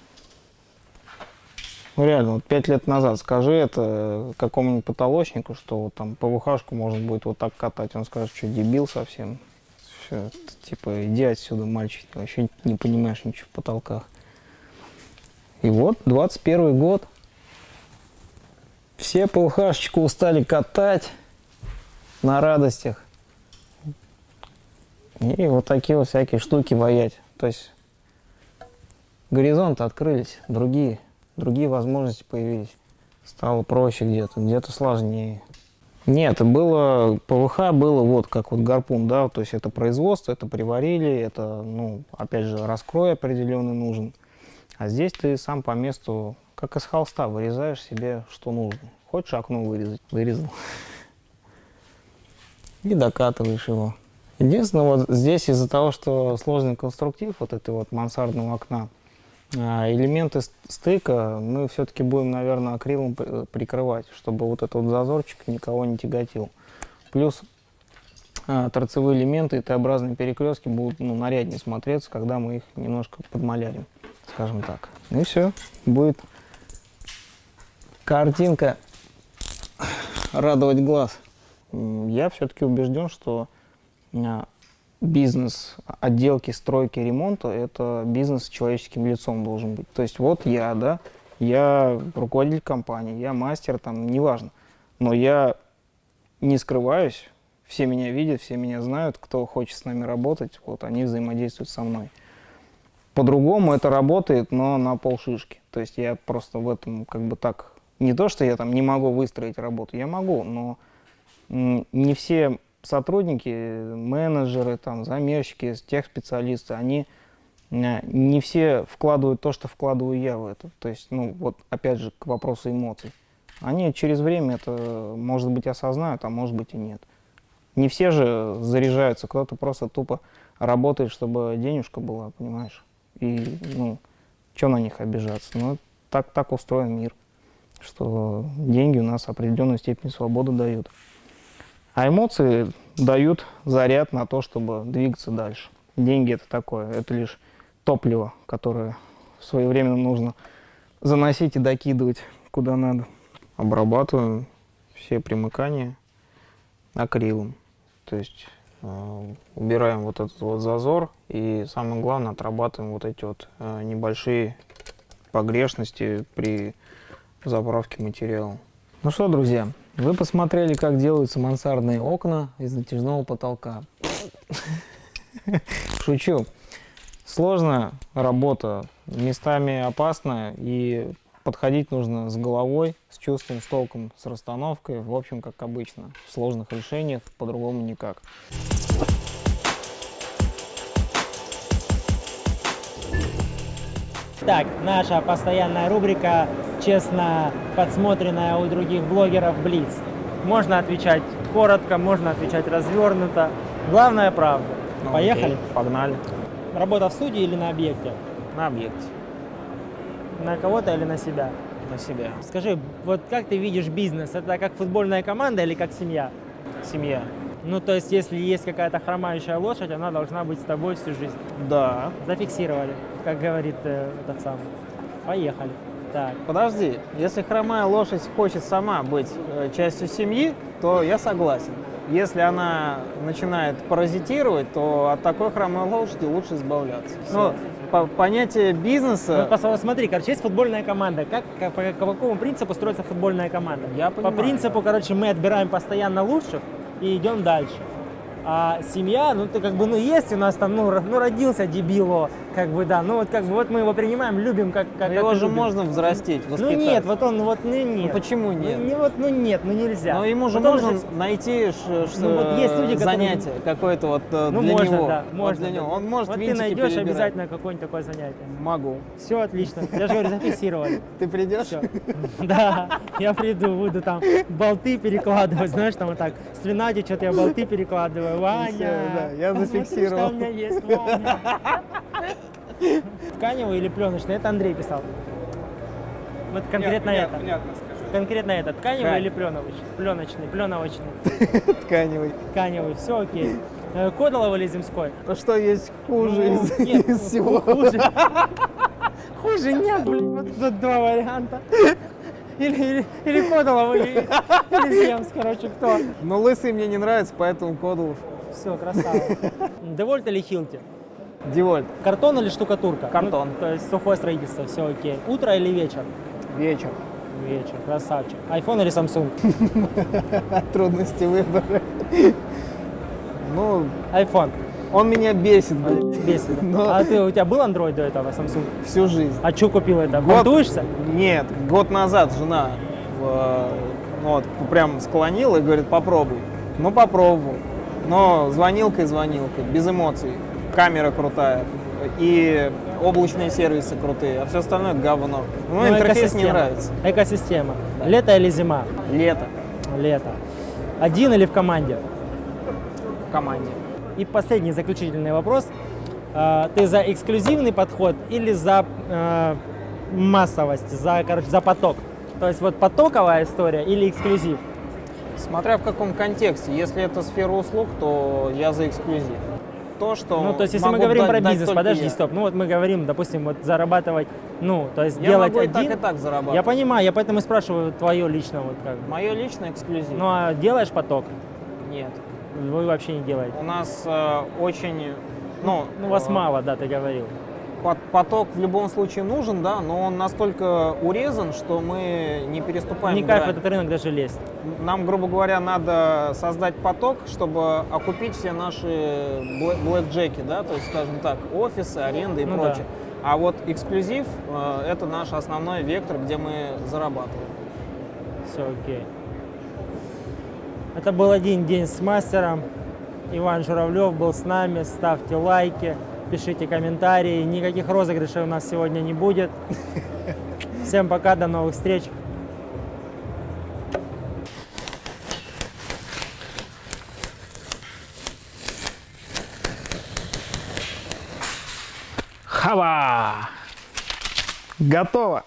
Ну реально, вот пять лет назад скажи это какому-нибудь потолочнику, что вот там ПВХшку можно будет вот так катать. Он скажет, что дебил совсем. Все, типа, иди отсюда, мальчик, ты вообще не понимаешь ничего в потолках. И вот, 21 год. Все ПВХшечку устали катать на радостях. И вот такие вот всякие штуки воять. То есть горизонты открылись, другие, другие возможности появились. Стало проще где-то, где-то сложнее. Нет, было ПВХ было вот как вот гарпун, да, то есть это производство, это приварили, это, ну, опять же, раскрой определенный нужен. А здесь ты сам по месту, как из холста, вырезаешь себе, что нужно. Хочешь окно вырезать? Вырезал. И докатываешь его. Единственное, вот здесь из-за того, что сложный конструктив вот этой вот мансардного окна, а, элементы ст- стыка мы все-таки будем, наверное, акрилом при- прикрывать, чтобы вот этот вот зазорчик никого не тяготил. Плюс а, торцевые элементы и Т-образные перекрестки будут ну, наряднее смотреться, когда мы их немножко подмалярим, скажем так. И все, будет картинка радовать глаз. Я все-таки убежден, что а, бизнес отделки, стройки, ремонта – это бизнес с человеческим лицом должен быть. То есть вот я, да, я руководитель компании, я мастер, там, неважно. Но я не скрываюсь, все меня видят, все меня знают, кто хочет с нами работать, вот они взаимодействуют со мной. По-другому это работает, но на полшишки. То есть я просто в этом как бы так... Не то, что я там не могу выстроить работу, я могу, но не все сотрудники, менеджеры, там, замерщики, техспециалисты, они э, не все вкладывают то, что вкладываю я в это. То есть, ну, вот опять же, к вопросу эмоций. Они через время это, может быть, осознают, а может быть и нет. Не все же заряжаются, кто-то просто тупо работает, чтобы денежка была, понимаешь? И, ну, что на них обижаться? Ну, так, так устроен мир, что деньги у нас определенную степень свободы дают. А эмоции дают заряд на то, чтобы двигаться дальше. Деньги это такое, это лишь топливо, которое своевременно нужно заносить и докидывать куда надо. Обрабатываем все примыкания акрилом. То есть убираем вот этот вот зазор и самое главное отрабатываем вот эти вот э, небольшие погрешности при заправке материала. Ну что, друзья, вы посмотрели, как делаются мансардные окна из натяжного потолка. Шучу. Сложная работа, местами опасная, и подходить нужно с головой, с чувством, с толком, с расстановкой. В общем, как обычно, в сложных решениях по-другому никак. Так, наша постоянная рубрика, честно подсмотренная у других блогеров Блиц. Можно отвечать коротко, можно отвечать развернуто. Главное правда. Ну, Поехали. окей, погнали. Работа в студии или на объекте? На объекте, На кого-то или на себя? на себя. Скажи, вот как ты видишь бизнес? Это как футбольная команда или как семья? Семья. Ну, то есть, если есть какая-то хромающая лошадь, она должна быть с тобой всю жизнь. Да. Зафиксировали, как говорит э, этот самый. Поехали. Так. Подожди, если хромая лошадь хочет сама быть э, частью семьи, то я согласен. Если она начинает паразитировать, то от такой хромой лошади лучше избавляться. Но по- понятие Ну, бизнеса... пос- смотри, короче, есть футбольная команда. Как, как- по, по какому принципу строится футбольная команда? Я По понимаю, принципу, короче, мы отбираем постоянно лучших и идем дальше. А семья, ну ты как бы, ну есть у нас там, ну, ну родился дебил, о, как бы, да, ну вот как бы, вот мы его принимаем, любим, как, как Но его как же любим. можно взрастить, Ну воспитать. нет, вот он, вот, ну нет. Ну почему Ну, нет? не вот, ну нет, ну нельзя. Но ему же Вот можно же- найти ш- ш- Ну, вот есть люди, которые- занятие какое-то вот э, Ну для можно, него. да, Вот можно. для него. Он может Вот ты найдешь перебирать. обязательно какое-нибудь такое занятие. Могу. Все отлично. Я же говорю, зафиксировали. Ты придешь? Да, я приду, буду там болты перекладывать, знаешь, там вот так, с что-то я болты перекладываю. Ваня, я зафиксировал. что у меня есть, Ваня. Тканевый или пленочный? Это Андрей писал. Вот конкретно это. Понятно, скажу. Конкретно это. Тканевый Ткань. или пленовый? Пленочный, пленовочный. Тканевый. Тканевый, все окей. Э, Кодолов или земской? А что есть хуже Ну, из, нет, из всего? Хуже. Хуже нет, блин, вот тут два варианта. Или, или, или Кодолов, или, или Земс, короче, кто. Но лысый мне не нравится, поэтому Кодулов. Все, красава. Девольт или Хилти? Девольт. Картон или штукатурка? Картон. Ну, то есть сухое строительство, все окей. Утро или вечер? Вечер. Вечер, красавчик. Айфон или Samsung? Трудности выбора. Ну, Айфон. он меня бесит, блин, Бесит. Но- А ты, у тебя был Android до этого, Samsung? всю жизнь. А что купил это? Год-? Нет, год назад жена э, ну вот, прям склонила и говорит, попробуй. Ну, попробовал. Но звонилкой звонилкой, без эмоций. Камера крутая. И облачные сервисы крутые, а все остальное говно. Ну, интерфейс не нравится. Экосистема. Лето или зима? Лето Лето. Один или в команде? в команде. И последний заключительный вопрос. А, Ты за эксклюзивный подход или за э, массовость, за, короче, за поток? То есть вот потоковая история или эксклюзив? Смотря в каком контексте. Если это сфера услуг, то я за эксклюзив. То, что Ну, то есть, если мы говорим дать- про бизнес, подожди, я. стоп. Ну, вот мы говорим, допустим, вот зарабатывать, ну, то есть Я делать могу и один. так, и так зарабатывать. Я понимаю, я поэтому и спрашиваю твое лично, вот как. Мое личное эксклюзив. Ну, а делаешь поток? Нет. Вы вообще не делаете. У нас э, очень, ну, Ну, вас э, мало, да, ты говорил. Пот- поток в любом случае нужен, да, но он настолько урезан, что мы не переступаем Не кайф в грань. этот рынок даже лезть. Нам, грубо говоря, надо создать поток, чтобы окупить все наши блэ- блэкджеки, да, то есть, скажем так, офисы, аренды и Ну да. прочее. А вот эксклюзив э, это наш основной вектор, где мы зарабатываем. Все окей. Это был один день с мастером. Иван Журавлев был с нами. Ставьте лайки, пишите комментарии. Никаких розыгрышей у нас сегодня не будет. Всем пока, до новых встреч. Хава! Готово!